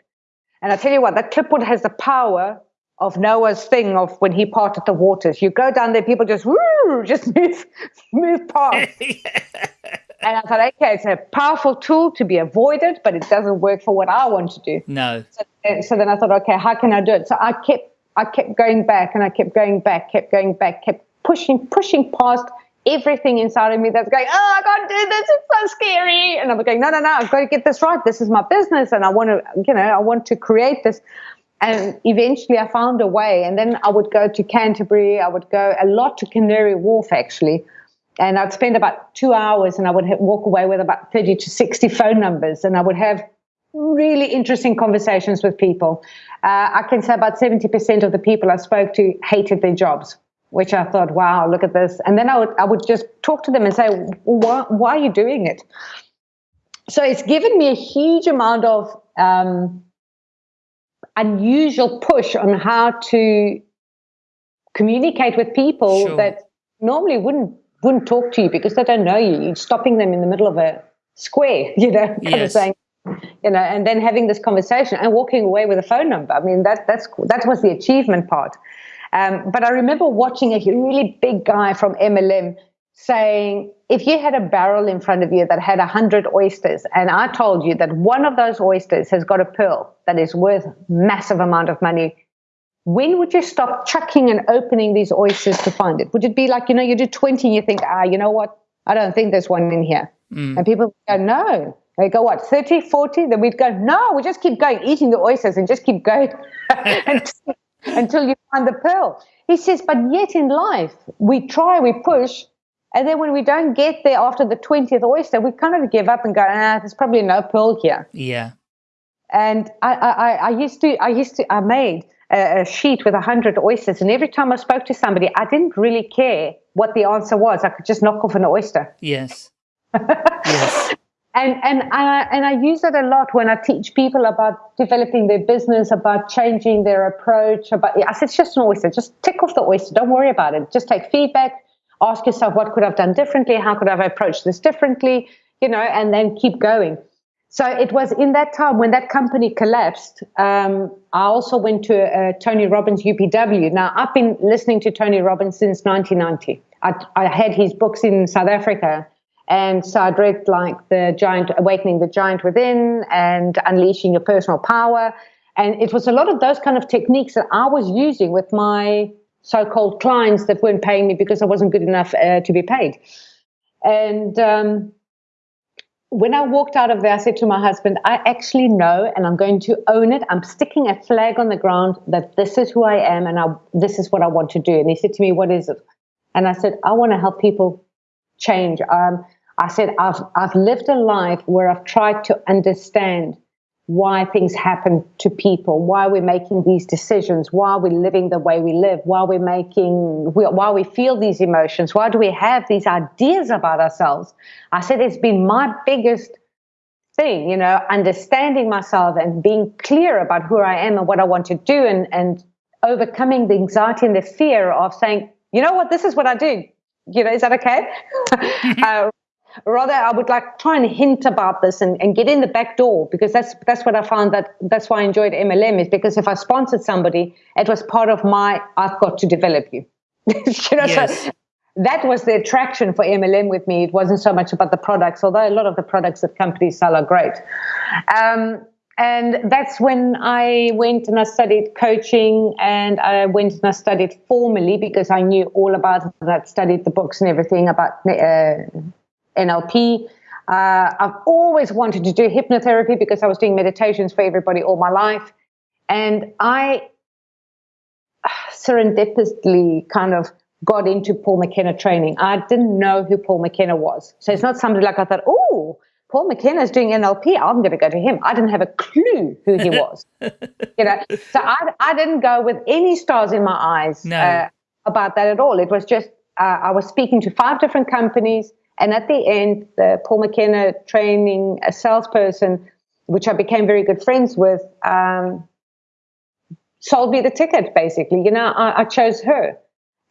and I tell you what, that clipboard has the power of Noah's thing of when he parted the waters. You go down there, people just woo, just move move past. And I thought, okay, it's a powerful tool to be avoided, but it doesn't work for what I want to do. No. So, so then I thought, okay, how can I do it? So I kept I kept going back and I kept going back, kept going back, kept pushing, pushing past everything inside of me that's going, oh, I can't do this. It's so scary. And I'm going, no, no, no, I've got to get this right. This is my business. And I want to, you know, I want to create this. And eventually I found a way. And then I would go to Canterbury. I would go a lot to Canary Wharf, actually. And I'd spend about two hours and I would walk away with about 30 to 60 phone numbers. And I would have really interesting conversations with people. Uh, I can say about 70% of the people I spoke to hated their jobs which I thought, wow, look at this. And then I would, I would just talk to them and say, why, why are you doing it? So it's given me a huge amount of um, unusual push on how to communicate with people sure. that normally wouldn't wouldn't talk to you because they don't know you. You're stopping them in the middle of a square, you know, kind yes. of saying, you know, and then having this conversation and walking away with a phone number. I mean, that that's that was the achievement part. Um, but I remember watching a really big guy from MLM saying, if you had a barrel in front of you that had 100 oysters, and I told you that one of those oysters has got a pearl that is worth massive amount of money, when would you stop chucking and opening these oysters to find it? Would it be like, you know, you do 20 and you think, ah, you know what? I don't think there's one in here. Mm. And people go, no. They go, what, 30, 40? Then we'd go, no, we just keep going, eating the oysters and just keep going. and until you find the pearl. He says, but yet in life, we try, we push, and then when we don't get there after the 20th oyster, we kind of give up and go, ah, there's probably no pearl here. Yeah. And I, I, I used to, I used to, I made a, a sheet with a hundred oysters, and every time I spoke to somebody, I didn't really care what the answer was. I could just knock off an oyster. Yes. yes and and I, and I use it a lot when I teach people about developing their business, about changing their approach. About I said it's just an oyster. Just tick off the oyster. Don't worry about it. Just take feedback. Ask yourself what could I've done differently. How could I have approached this differently? You know, and then keep going. So it was in that time when that company collapsed. Um, I also went to uh, Tony Robbins UPW. Now I've been listening to Tony Robbins since 1990. I, I had his books in South Africa and so I'd read like the giant, awakening the giant within and unleashing your personal power. And it was a lot of those kind of techniques that I was using with my so-called clients that weren't paying me because I wasn't good enough uh, to be paid. And um, when I walked out of there, I said to my husband, I actually know and I'm going to own it. I'm sticking a flag on the ground that this is who I am and I, this is what I want to do. And he said to me, What is it? And I said, I want to help people change. Um, I said, I've, I've lived a life where I've tried to understand why things happen to people, why we're making these decisions, why we're living the way we live, why we're making, why we feel these emotions, why do we have these ideas about ourselves. I said it's been my biggest thing, you know, understanding myself and being clear about who I am and what I want to do and, and overcoming the anxiety and the fear of saying, you know what, this is what I do. You know, is that okay? uh, rather i would like try and hint about this and, and get in the back door because that's that's what i found that that's why i enjoyed mlm is because if i sponsored somebody it was part of my i've got to develop you. You know yes. so that was the attraction for mlm with me. It wasn't so much about the products although a lot of the products that companies sell are great. Um, and that's when I went and I studied coaching and I went and I studied formally because I knew all about that, studied the books and everything about uh, NLP. Uh, I've always wanted to do hypnotherapy because I was doing meditations for everybody all my life. And I serendipitously kind of got into Paul McKenna training. I didn't know who Paul McKenna was. So it's not somebody like I thought, oh, Paul McKenna is doing NLP. I'm going to go to him. I didn't have a clue who he was. you know, so I, I didn't go with any stars in my eyes no. uh, about that at all. It was just uh, I was speaking to five different companies. And at the end, the Paul McKenna training a salesperson, which I became very good friends with, um, sold me the ticket basically. You know, I, I, chose her.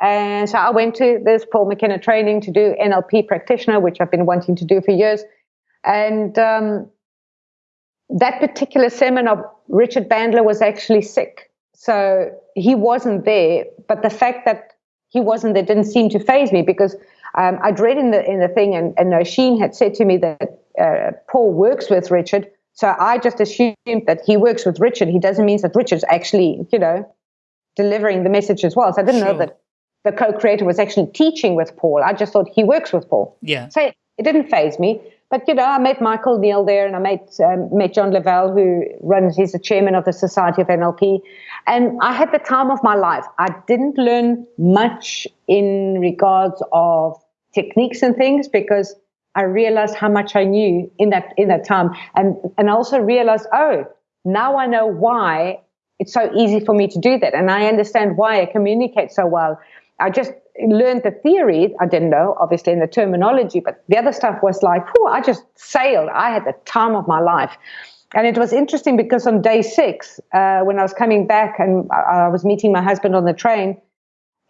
And so I went to this Paul McKenna training to do NLP practitioner, which I've been wanting to do for years. And um, that particular seminar, Richard Bandler was actually sick. So he wasn't there. But the fact that he wasn't there didn't seem to phase me because um, I'd read in the in the thing, and, and Nosheen had said to me that uh, Paul works with Richard. So I just assumed that he works with Richard. He doesn't mean that Richard's actually, you know, delivering the message as well. So I didn't sure. know that the co-creator was actually teaching with Paul. I just thought he works with Paul. Yeah. So it, it didn't phase me. But you know, I met Michael Neill there, and I met um, met John La Valle, who runs. He's the chairman of the Society of NLP, and I had the time of my life. I didn't learn much in regards of techniques and things because I realized how much I knew in that in that time, and and also realized, oh, now I know why it's so easy for me to do that, and I understand why I communicate so well. I just learned the theory. I didn't know, obviously, in the terminology, but the other stuff was like, oh, I just sailed. I had the time of my life. And it was interesting because on day six, uh, when I was coming back and I, I was meeting my husband on the train,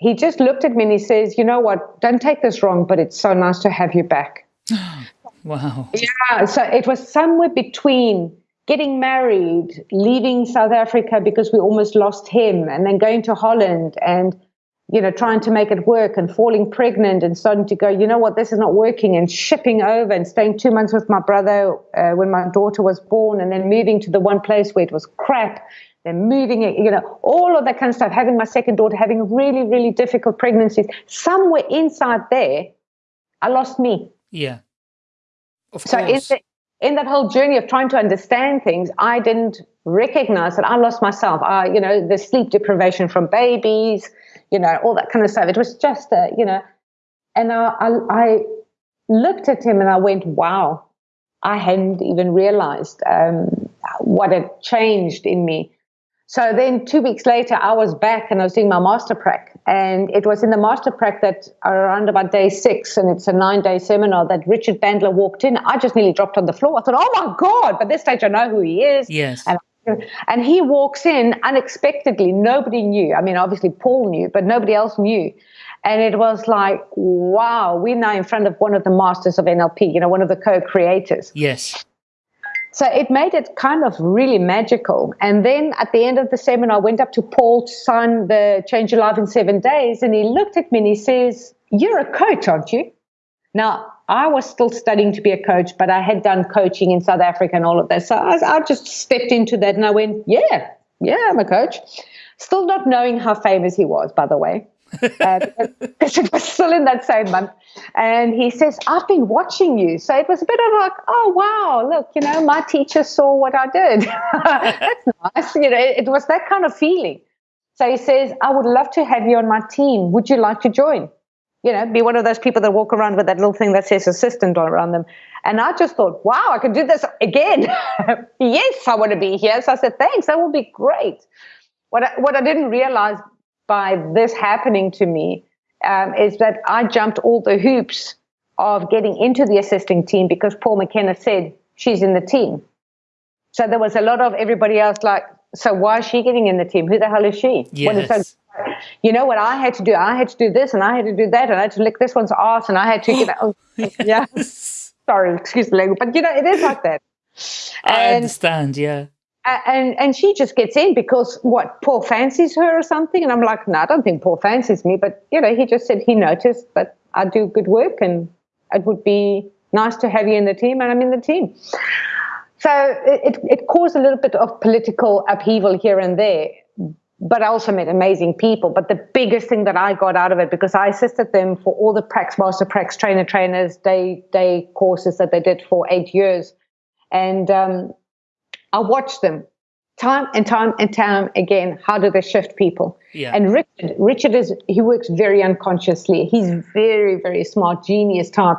he just looked at me and he says, You know what? Don't take this wrong, but it's so nice to have you back. wow. Yeah. So it was somewhere between getting married, leaving South Africa because we almost lost him, and then going to Holland and you know, trying to make it work and falling pregnant and starting to go, you know what, this is not working and shipping over and staying two months with my brother uh, when my daughter was born and then moving to the one place where it was crap then moving it, you know, all of that kind of stuff, having my second daughter, having really, really difficult pregnancies. Somewhere inside there, I lost me. Yeah. Of so course. In, the, in that whole journey of trying to understand things, I didn't recognize that I lost myself. I, you know, the sleep deprivation from babies, you know, all that kind of stuff. It was just, a, you know, and I, I, I looked at him and I went, wow, I hadn't even realized um, what had changed in me. So then two weeks later, I was back and I was doing my master prac. And it was in the master prac that around about day six, and it's a nine day seminar, that Richard Bandler walked in. I just nearly dropped on the floor. I thought, oh my God, but this stage I know who he is. Yes. And, and he walks in unexpectedly. Nobody knew. I mean, obviously Paul knew, but nobody else knew. And it was like, wow, we're now in front of one of the masters of NLP, you know, one of the co creators. Yes. So it made it kind of really magical. And then at the end of the seminar, I went up to Paul to sign the Change Your Life in Seven Days. And he looked at me and he says, You're a coach, aren't you? Now, I was still studying to be a coach, but I had done coaching in South Africa and all of that. So I, I just stepped into that and I went, Yeah, yeah, I'm a coach. Still not knowing how famous he was, by the way. uh, because it was still in that same month. And he says, I've been watching you. So it was a bit of like, oh, wow, look, you know, my teacher saw what I did. That's nice. You know, it, it was that kind of feeling. So he says, I would love to have you on my team. Would you like to join? You know, be one of those people that walk around with that little thing that says assistant around them. And I just thought, wow, I could do this again. yes, I want to be here. So I said, thanks, that will be great. What I, what I didn't realize by this happening to me um, is that I jumped all the hoops of getting into the assisting team because Paul McKenna said she's in the team. So there was a lot of everybody else like, so why is she getting in the team? Who the hell is she? Yes. you know what I had to do? I had to do this and I had to do that and I had to lick this one's ass and I had to, you know, oh, yes. yeah. Sorry, excuse the language, but you know, it is like that. I understand, yeah and and she just gets in because what Paul fancies her or something, and I'm like, no, I don't think Paul fancies me, but you know, he just said he noticed that I do good work, and it would be nice to have you in the team, and I'm in the team. So it it caused a little bit of political upheaval here and there, but I also met amazing people. But the biggest thing that I got out of it, because I assisted them for all the Prax Master, Prax Trainer Trainers day day courses that they did for eight years, and um, I watched them time and time and time again. How do they shift people? Yeah. And Richard, Richard is he works very unconsciously. He's very very smart, genius type.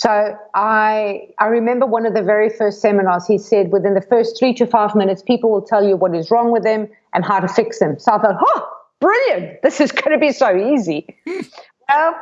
So I I remember one of the very first seminars. He said within the first three to five minutes, people will tell you what is wrong with them and how to fix them. So I thought, oh, brilliant! This is going to be so easy. well,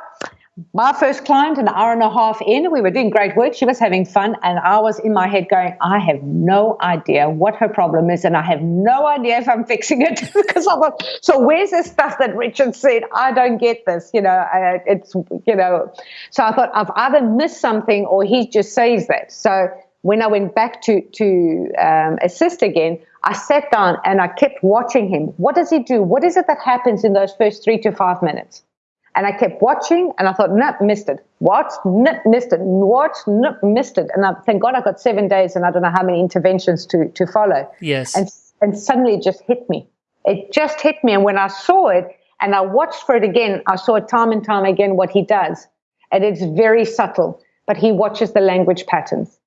my first client, an hour and a half in, we were doing great work. She was having fun, and I was in my head going, I have no idea what her problem is, and I have no idea if I'm fixing it because I thought, so where's the stuff that Richard said? I don't get this, you know. Uh, it's you know, so I thought I've either missed something or he just says that. So when I went back to to um, assist again, I sat down and I kept watching him. What does he do? What is it that happens in those first three to five minutes? And I kept watching and I thought, no, missed it. What? No, missed it. What? No, missed it. And I, thank God I got seven days and I don't know how many interventions to, to follow. Yes. And, and suddenly it just hit me. It just hit me. And when I saw it and I watched for it again, I saw it time and time again what he does. And it's very subtle, but he watches the language patterns.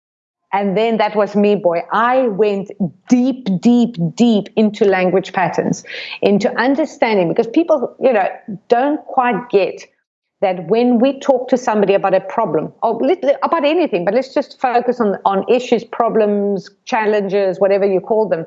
And then that was me, boy. I went deep, deep, deep into language patterns, into understanding, because people, you know, don't quite get that when we talk to somebody about a problem or about anything, but let's just focus on, on issues, problems, challenges, whatever you call them.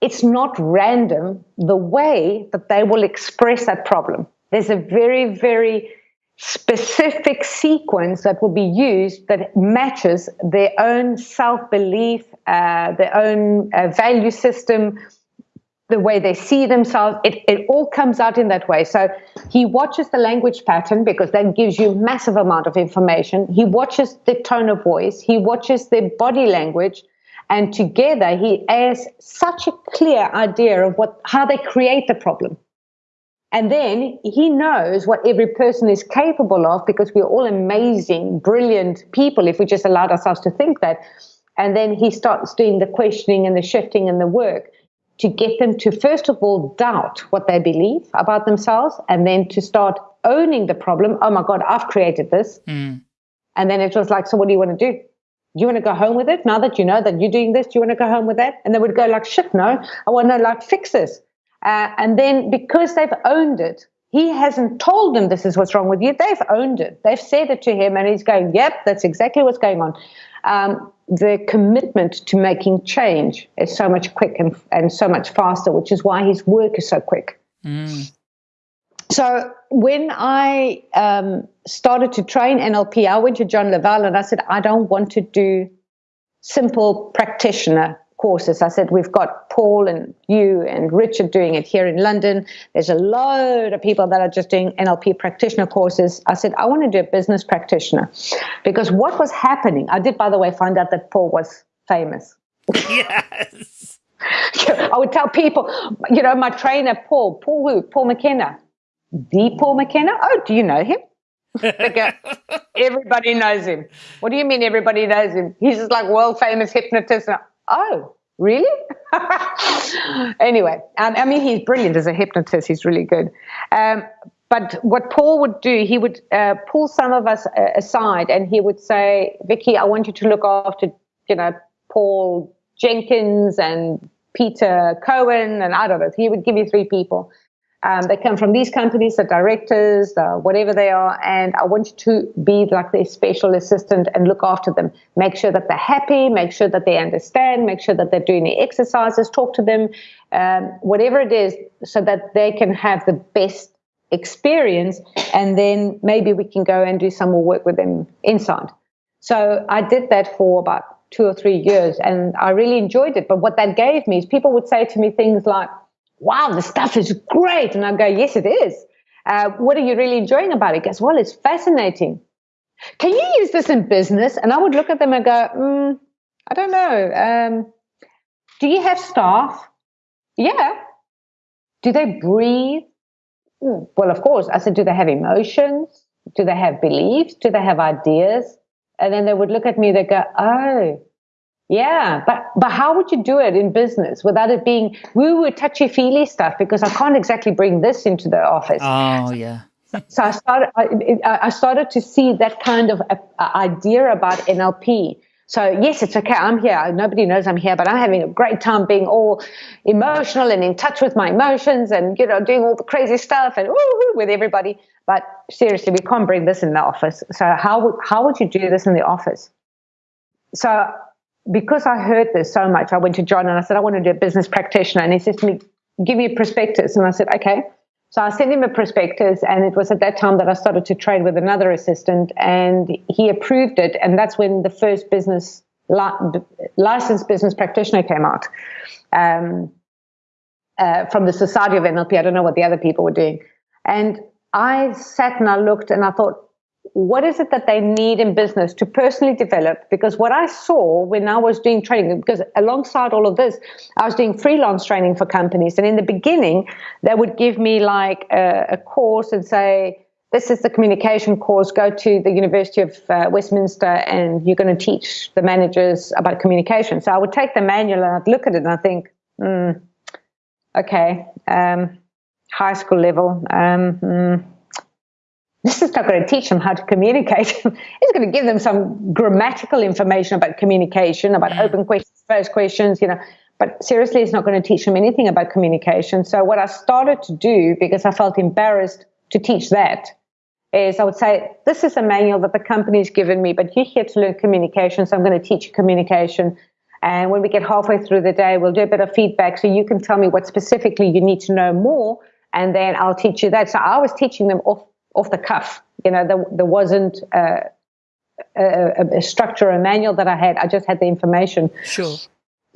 It's not random the way that they will express that problem. There's a very, very specific sequence that will be used that matches their own self belief, uh, their own uh, value system, the way they see themselves. It, it all comes out in that way. So he watches the language pattern because that gives you massive amount of information. He watches the tone of voice. He watches their body language. And together, he has such a clear idea of what how they create the problem. And then he knows what every person is capable of because we're all amazing, brilliant people if we just allowed ourselves to think that. And then he starts doing the questioning and the shifting and the work to get them to, first of all, doubt what they believe about themselves and then to start owning the problem. Oh my God, I've created this. Mm. And then it was like, so what do you want to do? Do you want to go home with it now that you know that you're doing this? Do you want to go home with that? And they would go like, shit, no, I want to like fix this. Uh, and then because they've owned it, he hasn't told them this is what's wrong with you. They've owned it. They've said it to him, and he's going, "Yep, that's exactly what's going on." Um, the commitment to making change is so much quick and, and so much faster, which is why his work is so quick. Mm. So when I um, started to train NLP, I went to John La Valle and I said, I don't want to do simple practitioner courses. I said, we've got Paul and you and Richard doing it here in London. There's a load of people that are just doing NLP practitioner courses. I said, I want to do a business practitioner because what was happening, I did, by the way, find out that Paul was famous. Yes. I would tell people, you know, my trainer, Paul, Paul who? Paul McKenna. The Paul McKenna? Oh, do you know him? everybody knows him. What do you mean everybody knows him? He's just like world famous hypnotist. Oh, really? anyway, um, I mean, he's brilliant as a hypnotist. He's really good. Um, but what Paul would do, he would uh, pull some of us uh, aside and he would say, Vicky, I want you to look after, you know, Paul Jenkins and Peter Cohen and I don't know. He would give you three people. Um, they come from these companies, the directors, the whatever they are, and I want you to be like their special assistant and look after them. Make sure that they're happy, make sure that they understand, make sure that they're doing the exercises, talk to them, um, whatever it is, so that they can have the best experience, and then maybe we can go and do some more work with them inside. So I did that for about two or three years, and I really enjoyed it. But what that gave me is people would say to me things like, wow, the stuff is great. And I go, yes, it is. Uh, what are you really enjoying about it? Goes, well, it's fascinating. Can you use this in business? And I would look at them and go, mm, I don't know. Um, do you have staff? Yeah. Do they breathe? Mm, well, of course. I said, do they have emotions? Do they have beliefs? Do they have ideas? And then they would look at me, they go, oh, yeah, but but how would you do it in business without it being woo woo touchy feely stuff? Because I can't exactly bring this into the office. Oh yeah. So I started. I, I started to see that kind of a, a idea about NLP. So yes, it's okay. I'm here. Nobody knows I'm here, but I'm having a great time being all emotional and in touch with my emotions, and you know, doing all the crazy stuff and woo with everybody. But seriously, we can't bring this in the office. So how would how would you do this in the office? So because I heard this so much, I went to John and I said, I want to do a business practitioner. And he said to me, give me a prospectus. And I said, okay. So I sent him a prospectus, and it was at that time that I started to trade with another assistant, and he approved it. And that's when the first business li- licensed business practitioner came out um, uh, from the Society of NLP. I don't know what the other people were doing. And I sat and I looked and I thought, what is it that they need in business to personally develop? Because what I saw when I was doing training, because alongside all of this, I was doing freelance training for companies. And in the beginning, they would give me like a, a course and say, this is the communication course. Go to the University of uh, Westminster and you're going to teach the managers about communication. So I would take the manual and I'd look at it and I think, hmm, okay, um, high school level. Um, mm, this is not going to teach them how to communicate. it's going to give them some grammatical information about communication, about mm. open questions, first questions, you know. But seriously, it's not going to teach them anything about communication. So what I started to do, because I felt embarrassed to teach that, is I would say, this is a manual that the company's given me, but you're here to learn communication, so I'm going to teach you communication. And when we get halfway through the day, we'll do a bit of feedback so you can tell me what specifically you need to know more, and then I'll teach you that. So I was teaching them off off the cuff. You know, there, there wasn't a, a, a structure, a manual that I had. I just had the information. Sure.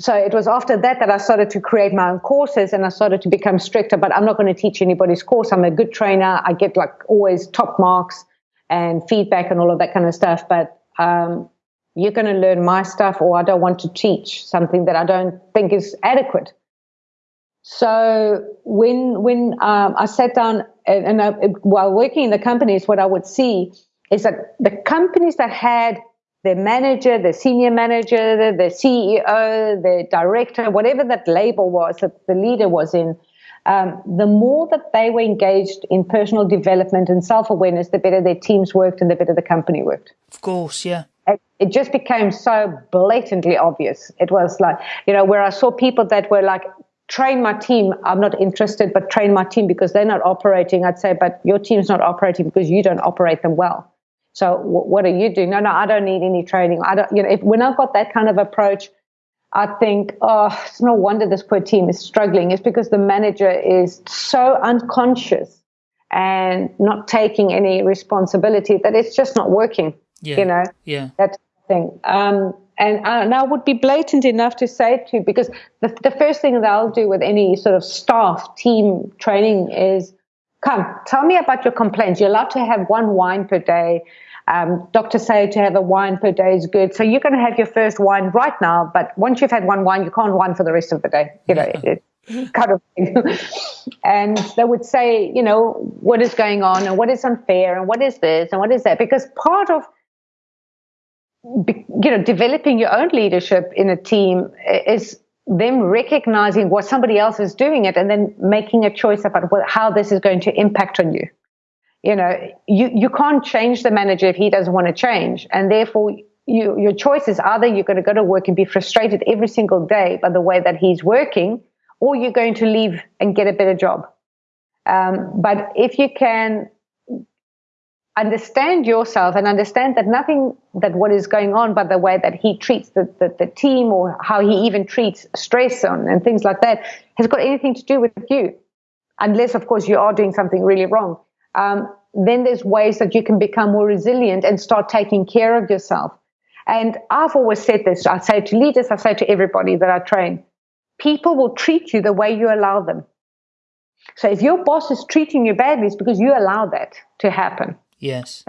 So it was after that that I started to create my own courses and I started to become stricter. But I'm not going to teach anybody's course. I'm a good trainer. I get like always top marks and feedback and all of that kind of stuff. But um, you're going to learn my stuff, or I don't want to teach something that I don't think is adequate. So when when um, I sat down and, and I, while working in the companies, what I would see is that the companies that had the manager, the senior manager, the, the CEO, the director, whatever that label was that the leader was in, um, the more that they were engaged in personal development and self awareness, the better their teams worked and the better the company worked. Of course, yeah. It, it just became so blatantly obvious. It was like, you know, where I saw people that were like train my team. I'm not interested, but train my team because they're not operating. I'd say, but your team's not operating because you don't operate them well. So w- what are you doing? No, no, I don't need any training. I don't, you know, if, when I've got that kind of approach, I think, oh, it's no wonder this poor team is struggling. It's because the manager is so unconscious and not taking any responsibility that it's just not working. Yeah. You know, yeah. that thing. Um, and, uh, and I would be blatant enough to say to you because the, the first thing that I'll do with any sort of staff team training is come, tell me about your complaints. You're allowed to have one wine per day. Um, doctors say to have a wine per day is good. So you're going to have your first wine right now, but once you've had one wine, you can't whine for the rest of the day. You know, it, it kind of thing. and they would say, you know, what is going on and what is unfair and what is this and what is that? Because part of you know, developing your own leadership in a team is them recognizing what somebody else is doing it and then making a choice about how this is going to impact on you. You know, you, you can't change the manager if he doesn't want to change. And therefore, you, your choice is either you're going to go to work and be frustrated every single day by the way that he's working, or you're going to leave and get a better job. Um, but if you can understand yourself and understand that nothing that what is going on by the way that he treats the, the, the team or how he even treats stress on and things like that has got anything to do with you unless of course you are doing something really wrong. Um, then there's ways that you can become more resilient and start taking care of yourself. And i've always said this i say to leaders i say to everybody that i train. People will treat you the way you allow them. So if your boss is treating you badly it's because you allow that to happen Yes.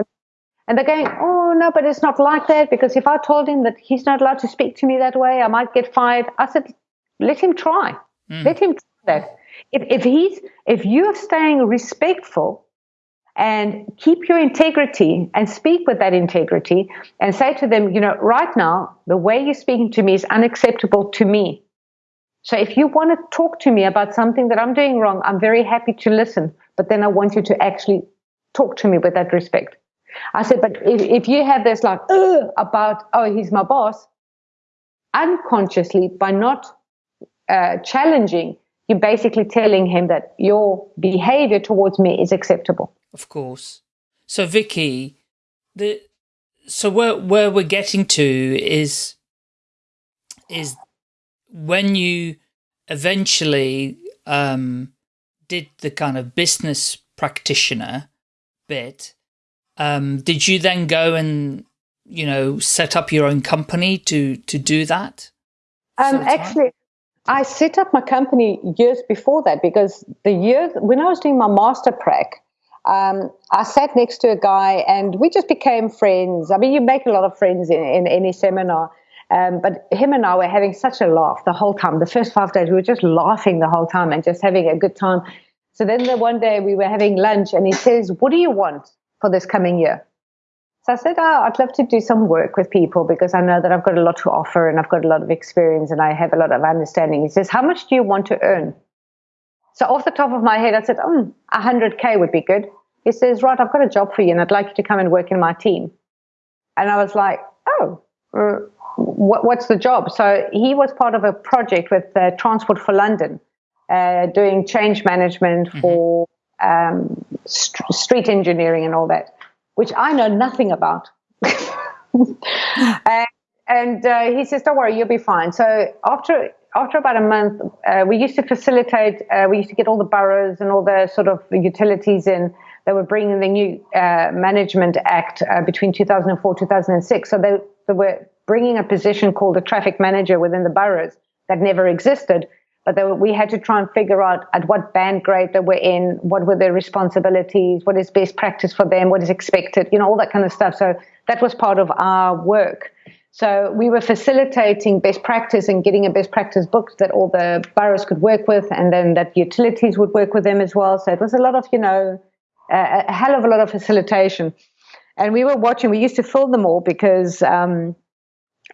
And they're going, oh, no, but it's not like that because if I told him that he's not allowed to speak to me that way, I might get fired. I said, let him try. Mm. Let him try that. If, if he's, if you're staying respectful and keep your integrity and speak with that integrity and say to them, you know, right now, the way you're speaking to me is unacceptable to me. So if you want to talk to me about something that I'm doing wrong, I'm very happy to listen. But then I want you to actually talk to me with that respect. I said, but if, if you have this like about, oh, he's my boss, unconsciously by not uh, challenging, you're basically telling him that your behavior towards me is acceptable. Of course. So Vicky, the so where where we're getting to is is when you eventually um, did the kind of business practitioner bit, um, did you then go and, you know, set up your own company to, to do that? Um, actually, I set up my company years before that because the year when I was doing my master prac, um, I sat next to a guy and we just became friends. I mean, you make a lot of friends in, in any seminar. Um, but him and I were having such a laugh the whole time. The first five days, we were just laughing the whole time and just having a good time. So then the one day we were having lunch and he says, What do you want for this coming year? So I said, oh, I'd love to do some work with people because I know that I've got a lot to offer and I've got a lot of experience and I have a lot of understanding. He says, How much do you want to earn? So off the top of my head, I said, Oh, 100K would be good. He says, Right, I've got a job for you and I'd like you to come and work in my team. And I was like, Oh, uh, what's the job? So he was part of a project with uh, Transport for London uh, doing change management mm-hmm. for um, st- street engineering and all that, which I know nothing about. and, and uh, he says, "Don't worry, you'll be fine." So after after about a month, uh, we used to facilitate. Uh, we used to get all the boroughs and all the sort of utilities in. They were bringing the new uh, Management Act uh, between 2004 2006. So they, they were bringing a position called a traffic manager within the boroughs that never existed but were, we had to try and figure out at what band grade they were in, what were their responsibilities, what is best practice for them, what is expected, you know, all that kind of stuff. So that was part of our work. So we were facilitating best practice and getting a best practice book that all the boroughs could work with, and then that utilities would work with them as well. So it was a lot of, you know, a, a hell of a lot of facilitation. And we were watching. We used to film them all because um,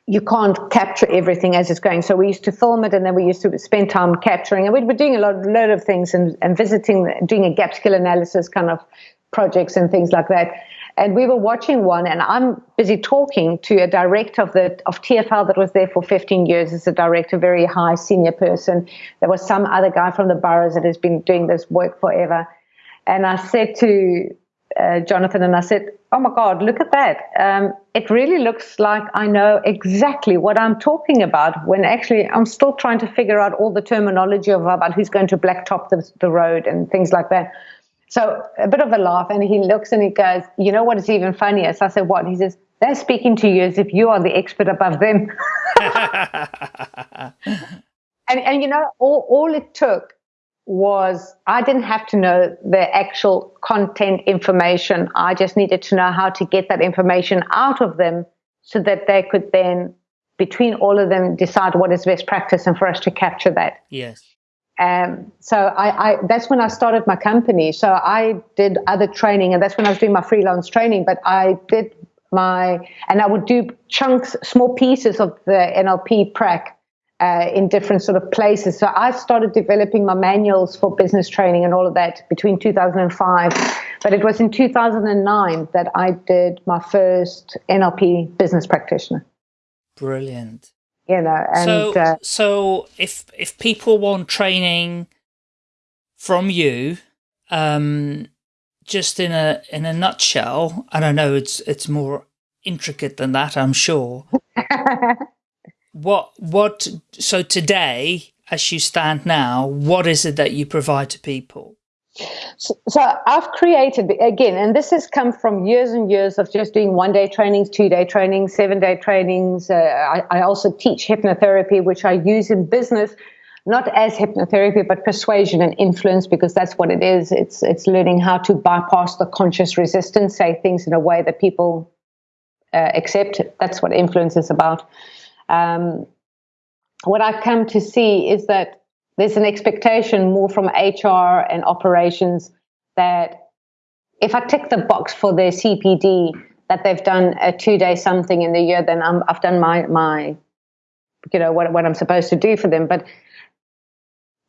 you can't capture everything as it's going. So we used to film it, and then we used to spend time capturing. And we were doing a lot, load of things and, and visiting, doing a gap skill analysis kind of projects and things like that. And we were watching one, and I'm busy talking to a director of the of TFL that was there for 15 years as a director, very high senior person. There was some other guy from the boroughs that has been doing this work forever. And I said to uh, Jonathan, and I said, "Oh my God, look at that! Um, it really looks like I know exactly what I'm talking about. When actually I'm still trying to figure out all the terminology of about who's going to blacktop the, the road and things like that." So a bit of a laugh, and he looks and he goes, "You know what is even funnier?" So I said, "What?" He says, "They're speaking to you as if you are the expert above them." and and you know, all all it took was I didn't have to know the actual content information. I just needed to know how to get that information out of them so that they could then, between all of them, decide what is best practice and for us to capture that. Yes. Um, so I, I, that's when I started my company. So I did other training and that's when I was doing my freelance training, but I did my, and I would do chunks, small pieces of the NLP prac uh, in different sort of places. So I started developing my manuals for business training and all of that between 2005. But it was in 2009 that I did my first NLP business practitioner. Brilliant. You know, and so, uh, so if if people want training from you, um, just in a in a nutshell, and I know it's it's more intricate than that, I'm sure. what what so today, as you stand now, what is it that you provide to people? So, so, I've created again, and this has come from years and years of just doing one day trainings, two day trainings, seven day trainings. Uh, I, I, also teach hypnotherapy, which I use in business, not as hypnotherapy, but persuasion and influence, because that's what it is. It's it's learning how to bypass the conscious resistance, say things in a way that people uh, accept. That's what influence is about. Um, what I've come to see is that there's an expectation more from HR and operations that if I tick the box for their CPD that they've done a two day something in the year, then i have done my my you know what what I'm supposed to do for them. But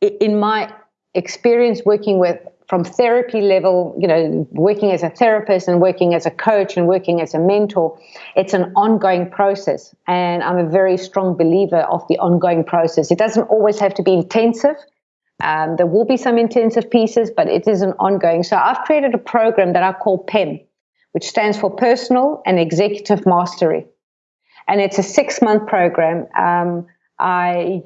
in my experience working with from therapy level, you know, working as a therapist and working as a coach and working as a mentor, it's an ongoing process. And I'm a very strong believer of the ongoing process. It doesn't always have to be intensive. Um, there will be some intensive pieces, but it is an ongoing. So I've created a program that I call PEM, which stands for Personal and Executive Mastery. And it's a six month program. Um, I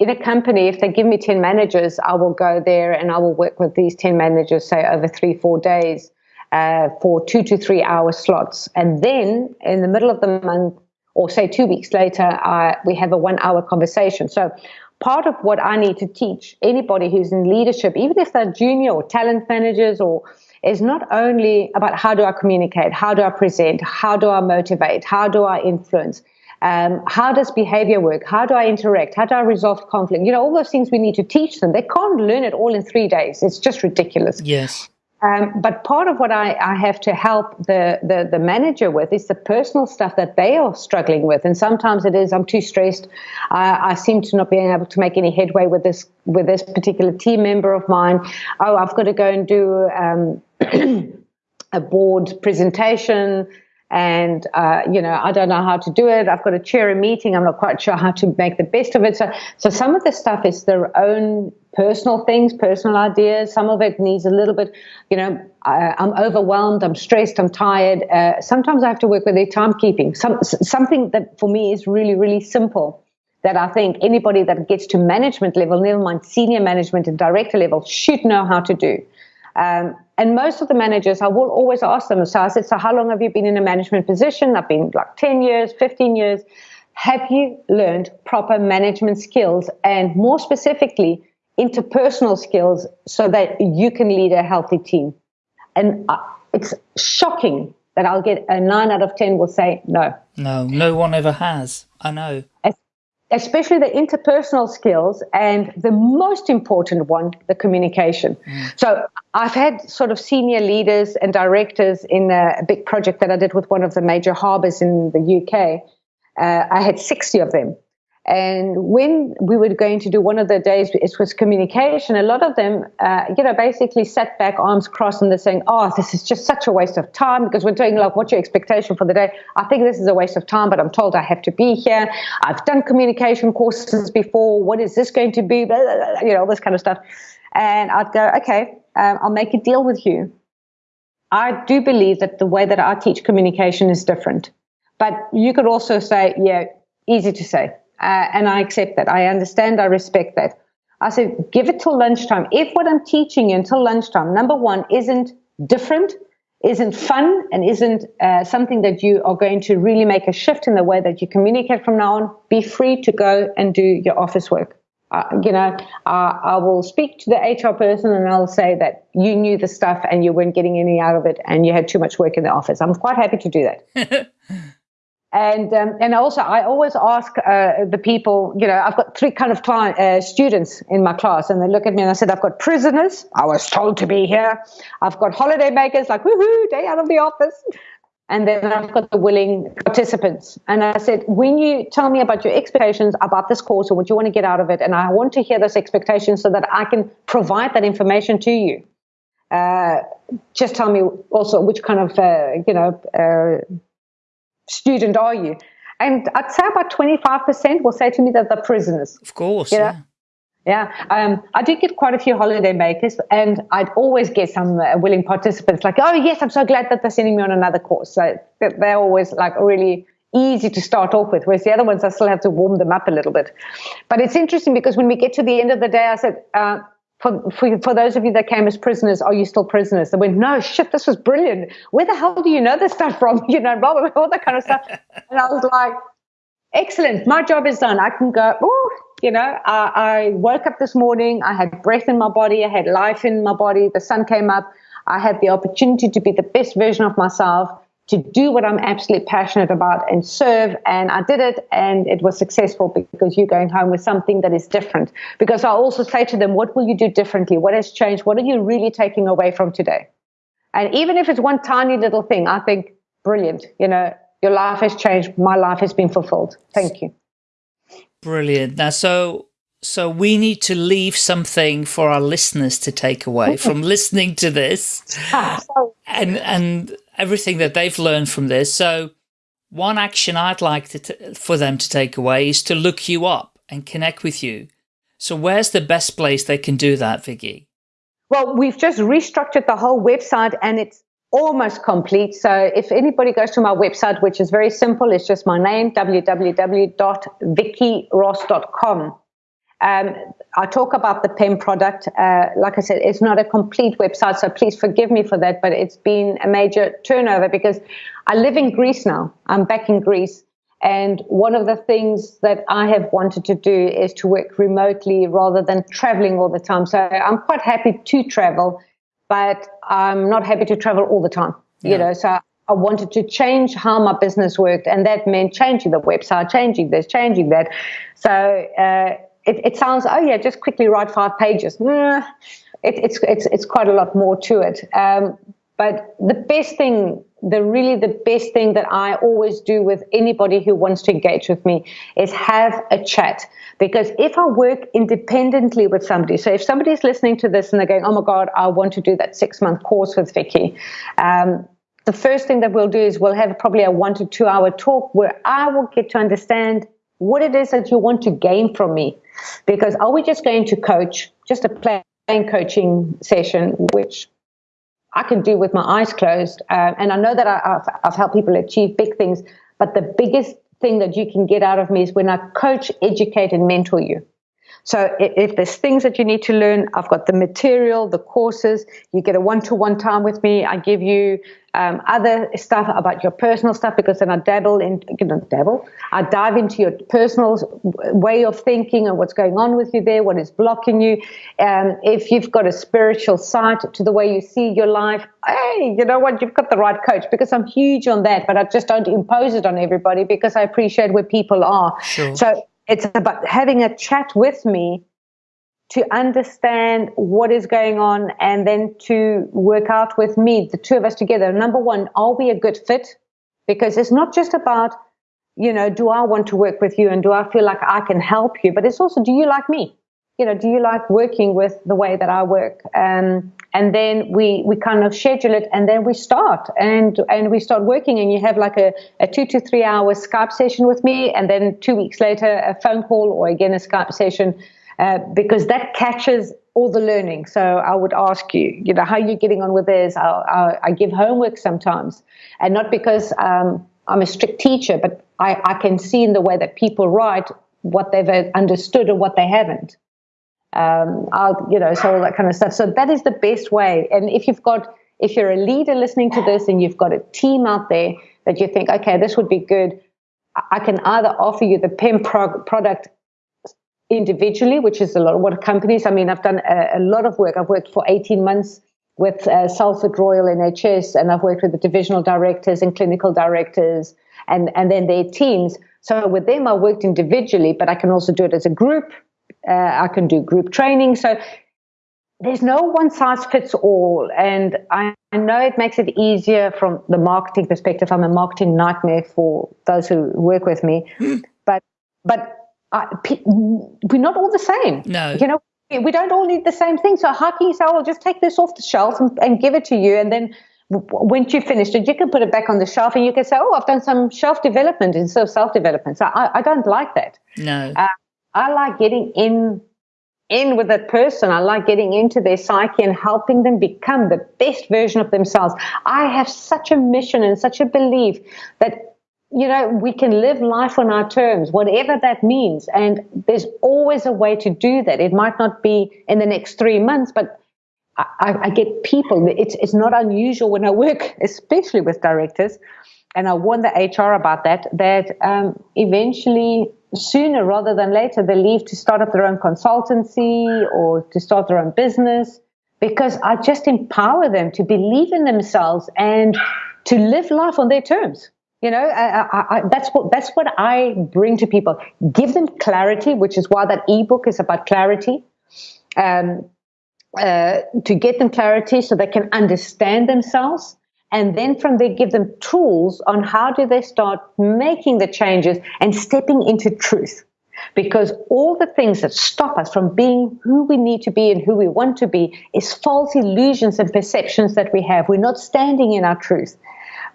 in a company, if they give me 10 managers, I will go there and I will work with these 10 managers, say over three, four days uh, for two to three hour slots. And then in the middle of the month, or say two weeks later, we have a one hour conversation. So part of what I need to teach anybody who's in leadership, even if they're junior or talent managers or is not only about how do I communicate, how do I present, how do I motivate, how do I influence, um, how does behavior work? How do I interact? How do I resolve conflict? You know, all those things we need to teach them. They can't learn it all in three days. It's just ridiculous. Yes. Um, but part of what I, I have to help the, the, the manager with is the personal stuff that they are struggling with, and sometimes it is I'm too stressed. I, I seem to not be able to make any headway with this with this particular team member of mine. Oh, I've got to go and do um, a board presentation and uh, you know I don't know how to do it. I've got to chair a meeting. I'm not quite sure how to make the best of it. So, so some of the stuff is their own personal things, personal ideas. Some of it needs a little bit, you know. I, am overwhelmed. I'm stressed. I'm tired. Uh, sometimes I have to work with their timekeeping. Some something that for me is really really simple. That I think anybody that gets to management level, never mind senior management and director level, should know how to do. Um, and most of the managers, I will always ask them. So I said, So, how long have you been in a management position? I've been like 10 years, 15 years. Have you learned proper management skills and more specifically, interpersonal skills so that you can lead a healthy team? And uh, it's shocking that I'll get a nine out of 10 will say no. No, no one ever has. I know especially the interpersonal skills and the most important one the communication. Mm. so i've had sort of senior leaders and directors in a, big project that i did with one of the major harbors in the uk uh, i had 60 of them and when we were going to do one of the days, it was communication. A lot of them, uh, you know, basically sat back, arms crossed, and they're saying, "Oh, this is just such a waste of time." Because we're doing like, "What's your expectation for the day?" I think this is a waste of time, but I'm told I have to be here. I've done communication courses before. What is this going to be? You know, all this kind of stuff. And I'd go, "Okay, um, I'll make a deal with you." I do believe that the way that I teach communication is different, but you could also say, "Yeah, easy to say." Uh, and I accept that. I understand. I respect that. I said, give it till lunchtime. If what I'm teaching you until lunchtime, number one, isn't different, isn't fun, and isn't uh, something that you are going to really make a shift in the way that you communicate from now on, be free to go and do your office work. Uh, you know, uh, I will speak to the HR person and I'll say that you knew the stuff and you weren't getting any out of it and you had too much work in the office. I'm quite happy to do that. And um, and also, I always ask uh, the people, you know, I've got three kind of client, uh, students in my class, and they look at me and I said, I've got prisoners. I was told to be here. I've got holiday makers, like woohoo, day out of the office. And then I've got the willing participants. And I said, when you tell me about your expectations about this course or what you want to get out of it, and I want to hear those expectations so that I can provide that information to you. uh, just tell me also which kind of, uh, you know, uh, student are you? And I'd say about 25% will say to me that they're prisoners. Of course, yeah. Yeah, um, I did get quite a few holiday makers, and I'd always get some uh, willing participants like, oh, yes, I'm so glad that they're sending me on another course. So they're always like really easy to start off with, whereas the other ones, I still have to warm them up a little bit. But it's interesting because when we get to the end of the day, I said, uh, for, for, for those of you that came as prisoners, are you still prisoners? They went, no, shit, this was brilliant. Where the hell do you know this stuff from? You know, blah, blah, blah, all that kind of stuff. and I was like, excellent. My job is done. I can go, oh, you know, I, I woke up this morning. I had breath in my body. I had life in my body. The sun came up. I had the opportunity to be the best version of myself to do what I'm absolutely passionate about and serve. And I did it and it was successful because you're going home with something that is different. Because I also say to them, what will you do differently? What has changed? What are you really taking away from today? And even if it's one tiny little thing, I think brilliant. You know, your life has changed. My life has been fulfilled. Thank you. Brilliant. Now, so so we need to leave something for our listeners to take away from listening to this ah, and and everything that they've learned from this. So one action I'd like for them to take away is to look you up and connect with you. So where's the best place they can do that, Vicky? Well, we've just restructured the whole website and it's almost complete. So if anybody goes to my website, which is very simple, it's just my name, www.vickyross.com. Um, I talk about the PEM product. Uh, like I said, it's not a complete website, so please forgive me for that, but it's been a major turnover because I live in Greece now. I'm back in Greece. And one of the things that I have wanted to do is to work remotely rather than traveling all the time. So I'm quite happy to travel, but I'm not happy to travel all the time. Yeah. You know, so I wanted to change how my business worked, and that meant changing the website, changing this, changing that. So uh, it, it, sounds, oh yeah, just quickly write five pages. Nah, it, it's, it's, it's quite a lot more to it. Um, but the best thing, the really the best thing that I always do with anybody who wants to engage with me is have a chat. Because if I work independently with somebody, so if somebody's listening to this and they're going, oh my God, I want to do that six month course with Vicky, um, the first thing that we'll do is we'll have probably a one to two hour talk where I will get to understand what it is that you want to gain from me. Because are we just going to coach, just a plain coaching session, which I can do with my eyes closed? Uh, and I know that I, have I've helped people achieve big things, but the biggest thing that you can get out of me is when I coach, educate, and mentor you. So if there's things that you need to learn, I've got the material, the courses. You get a one-to-one time with me. I give you um, other stuff about your personal stuff because then I dabble in, you know, dabble. I dive into your personal way of thinking and what's going on with you there, what is blocking you. Um, if you've got a spiritual side to the way you see your life, hey, you know what? You've got the right coach because I'm huge on that, but I just don't impose it on everybody because I appreciate where people are. Sure. So it's about having a chat with me to understand what is going on and then to work out with me, the two of us together. Number one, are we a good fit? Because it's not just about, you know, do I want to work with you and do I feel like I can help you? But it's also, do you like me? You know, do you like working with the way that I work? Um, and then we we kind of schedule it and then we start and and we start working and you have like a, a two to three hour skype session with me and then two weeks later a phone call or again a skype session uh, because that catches all the learning so i would ask you you know how are you're getting on with this i, I, give homework sometimes and not because um, i'm a strict teacher but I, I can see in the way that people write what they've understood or what they haven't um, I'll, you know, so all that kind of stuff. So that is the best way. And if you've got, if you're a leader listening to this and you've got a team out there that you think, okay, this would be good, I can either offer you the pro- product individually, which is a lot of what companies, I mean, I've done a, a lot of work. I've worked for 18 months with uh, Salford Royal NHS, and I've worked with the divisional directors and clinical directors and, and then their teams. So with them, I worked individually, but I can also do it as a group uh, I can do group training. So there's no one size fits all. And I, I know it makes it easier from the marketing perspective. I'm a marketing nightmare for those who work with me. but, but I, we're not all the same. No. You know, we don't all need the same thing. So how can you say, "Well, just take this off the shelf and, and give it to you," and then once you've finished it, you can put it back on the shelf, and you can say, "Oh, I've done some shelf development instead of self development." So I, I don't like that. No, uh, I like getting in in with that person. I like getting into their psyche and helping them become the best version of themselves. I have such a mission and such a belief that you know, we can live life on our terms, whatever that means. And there's always a way to do that. It might not be in the next three months, but I, I get people. It's, it's not unusual when I work, especially with directors, and I warn the HR about that, that um, eventually, sooner rather than later, they leave to start up their own consultancy or to start their own business because I just empower them to believe in themselves and to live life on their terms. You know, I, I, I, that's what that's what I bring to people. Give them clarity, which is why that ebook is about clarity. Um, uh, to get them clarity so they can understand themselves, and then from there give them tools on how do they start making the changes and stepping into truth. Because all the things that stop us from being who we need to be and who we want to be is false illusions and perceptions that we have. We're not standing in our truth.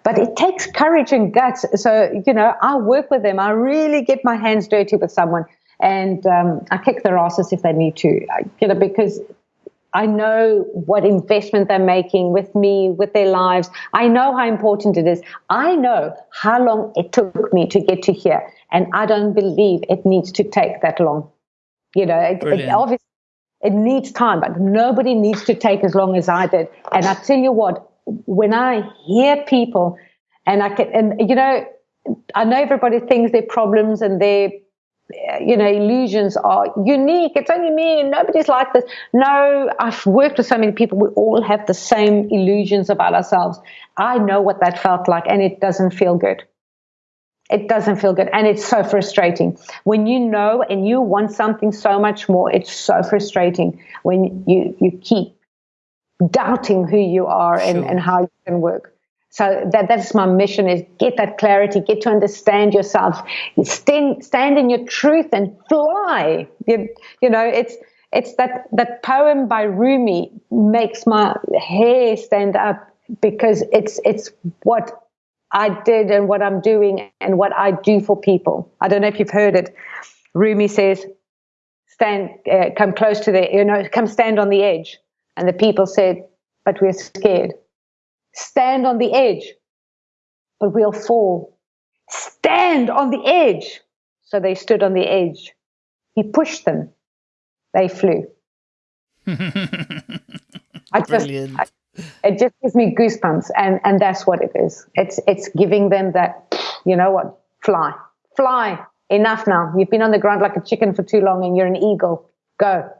But it takes courage and guts. So, you know, I work with them. I really get my hands dirty with someone and um, I kick their asses if they need to, you know, because I know what investment they're making with me, with their lives. I know how important it is. I know how long it took me to get to here. And I don't believe it needs to take that long. You know, it, it obviously it needs time, but nobody needs to take as long as I did. And I tell you what, when I hear people and I can, and you know, I know everybody thinks their problems and their, you know, illusions are unique. It's only me and nobody's like this. No, I've worked with so many people. We all have the same illusions about ourselves. I know what that felt like and it doesn't feel good. It doesn't feel good. And it's so frustrating. When you know and you want something so much more, it's so frustrating when you, you keep doubting who you are sure. and, and how you can work. So that that's my mission is get that clarity, get to understand yourself, stand stand in your truth and fly. You, you know, it's it's that that poem by Rumi makes my hair stand up because it's it's what I did and what I'm doing and what I do for people. I don't know if you've heard it. Rumi says, "Stand, uh, come close to the, you know, come stand on the edge." And the people said, But we're scared. Stand on the edge, but we'll fall. Stand on the edge. So they stood on the edge. He pushed them. They flew. I just, I, it just gives me goosebumps, and and that's what it is. It's it's giving them that, you know what, fly, fly. Enough now. You've been on the ground like a chicken for too long, and you're an eagle. Go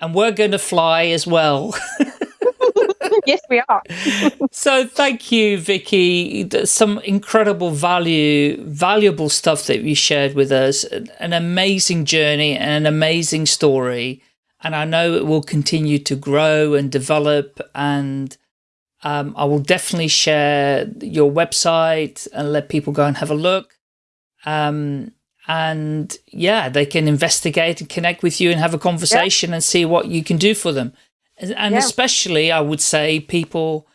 and we're going to fly as well. yes, we are. so thank you, Vicky. Some incredible value, valuable stuff that you shared with us. An amazing journey and an amazing story. And I know it will continue to grow and develop. And um, I will definitely share your website and let people go and have a look. Um, and yeah, they can investigate and connect with you and have a conversation yeah. and see what you can do for them. And yeah. especially, I would say, people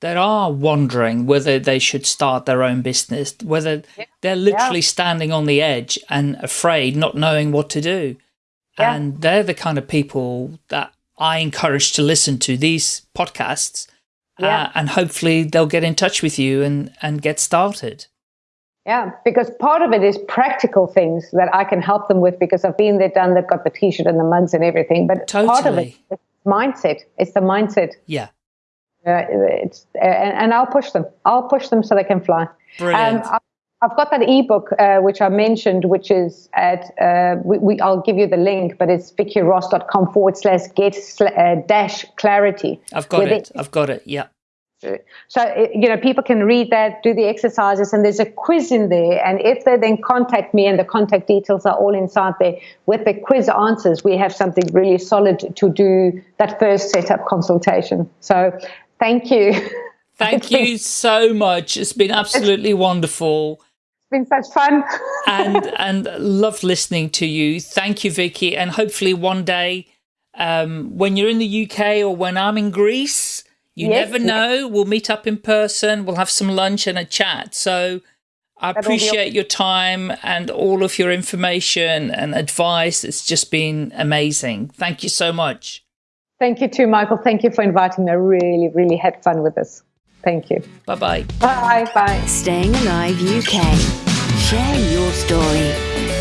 that are wondering whether they should start their own business, whether yeah. they're literally standing on the edge and afraid, not knowing what to do. And they're the kind of people that I encourage to listen to these podcasts. Uh, and hopefully they'll get in touch with you and, and get started. Yeah, because part of it is practical things that I can help them with because I've been there, done that, got the t-shirt and the mugs and everything. But totally. part of it is mindset. It's the mindset. Yeah. Uh, it's uh, and, and, I'll push them. I'll push them so they can fly. Brilliant. Um, I've got that ebook uh, which I mentioned, which is at uh, we, we, I'll give you the link, but it's vickyross.com forward slash get uh, dash clarity. I've got it. I've got it. Yeah. So, you know, people can read that, do the exercises, and there's a quiz in there. And if they then contact me, and the contact details are all inside there, with the quiz answers, we have something really solid to do that first setup consultation. So, thank you. Thank you so much. It's been absolutely it's, wonderful. It's been such fun. and and love listening to you. Thank you, Vicky. And hopefully one day um, when you're in the UK or when I'm in Greece. You yes, never know. We'll meet up in person. We'll have some lunch and a chat. So I appreciate your time and all of your information and advice. It's just been amazing. Thank you so much. Thank you too, Michael. Thank you for inviting me. I really, really had fun with this. Thank you. Bye-bye. Bye bye. Staying Alive UK. Share your story.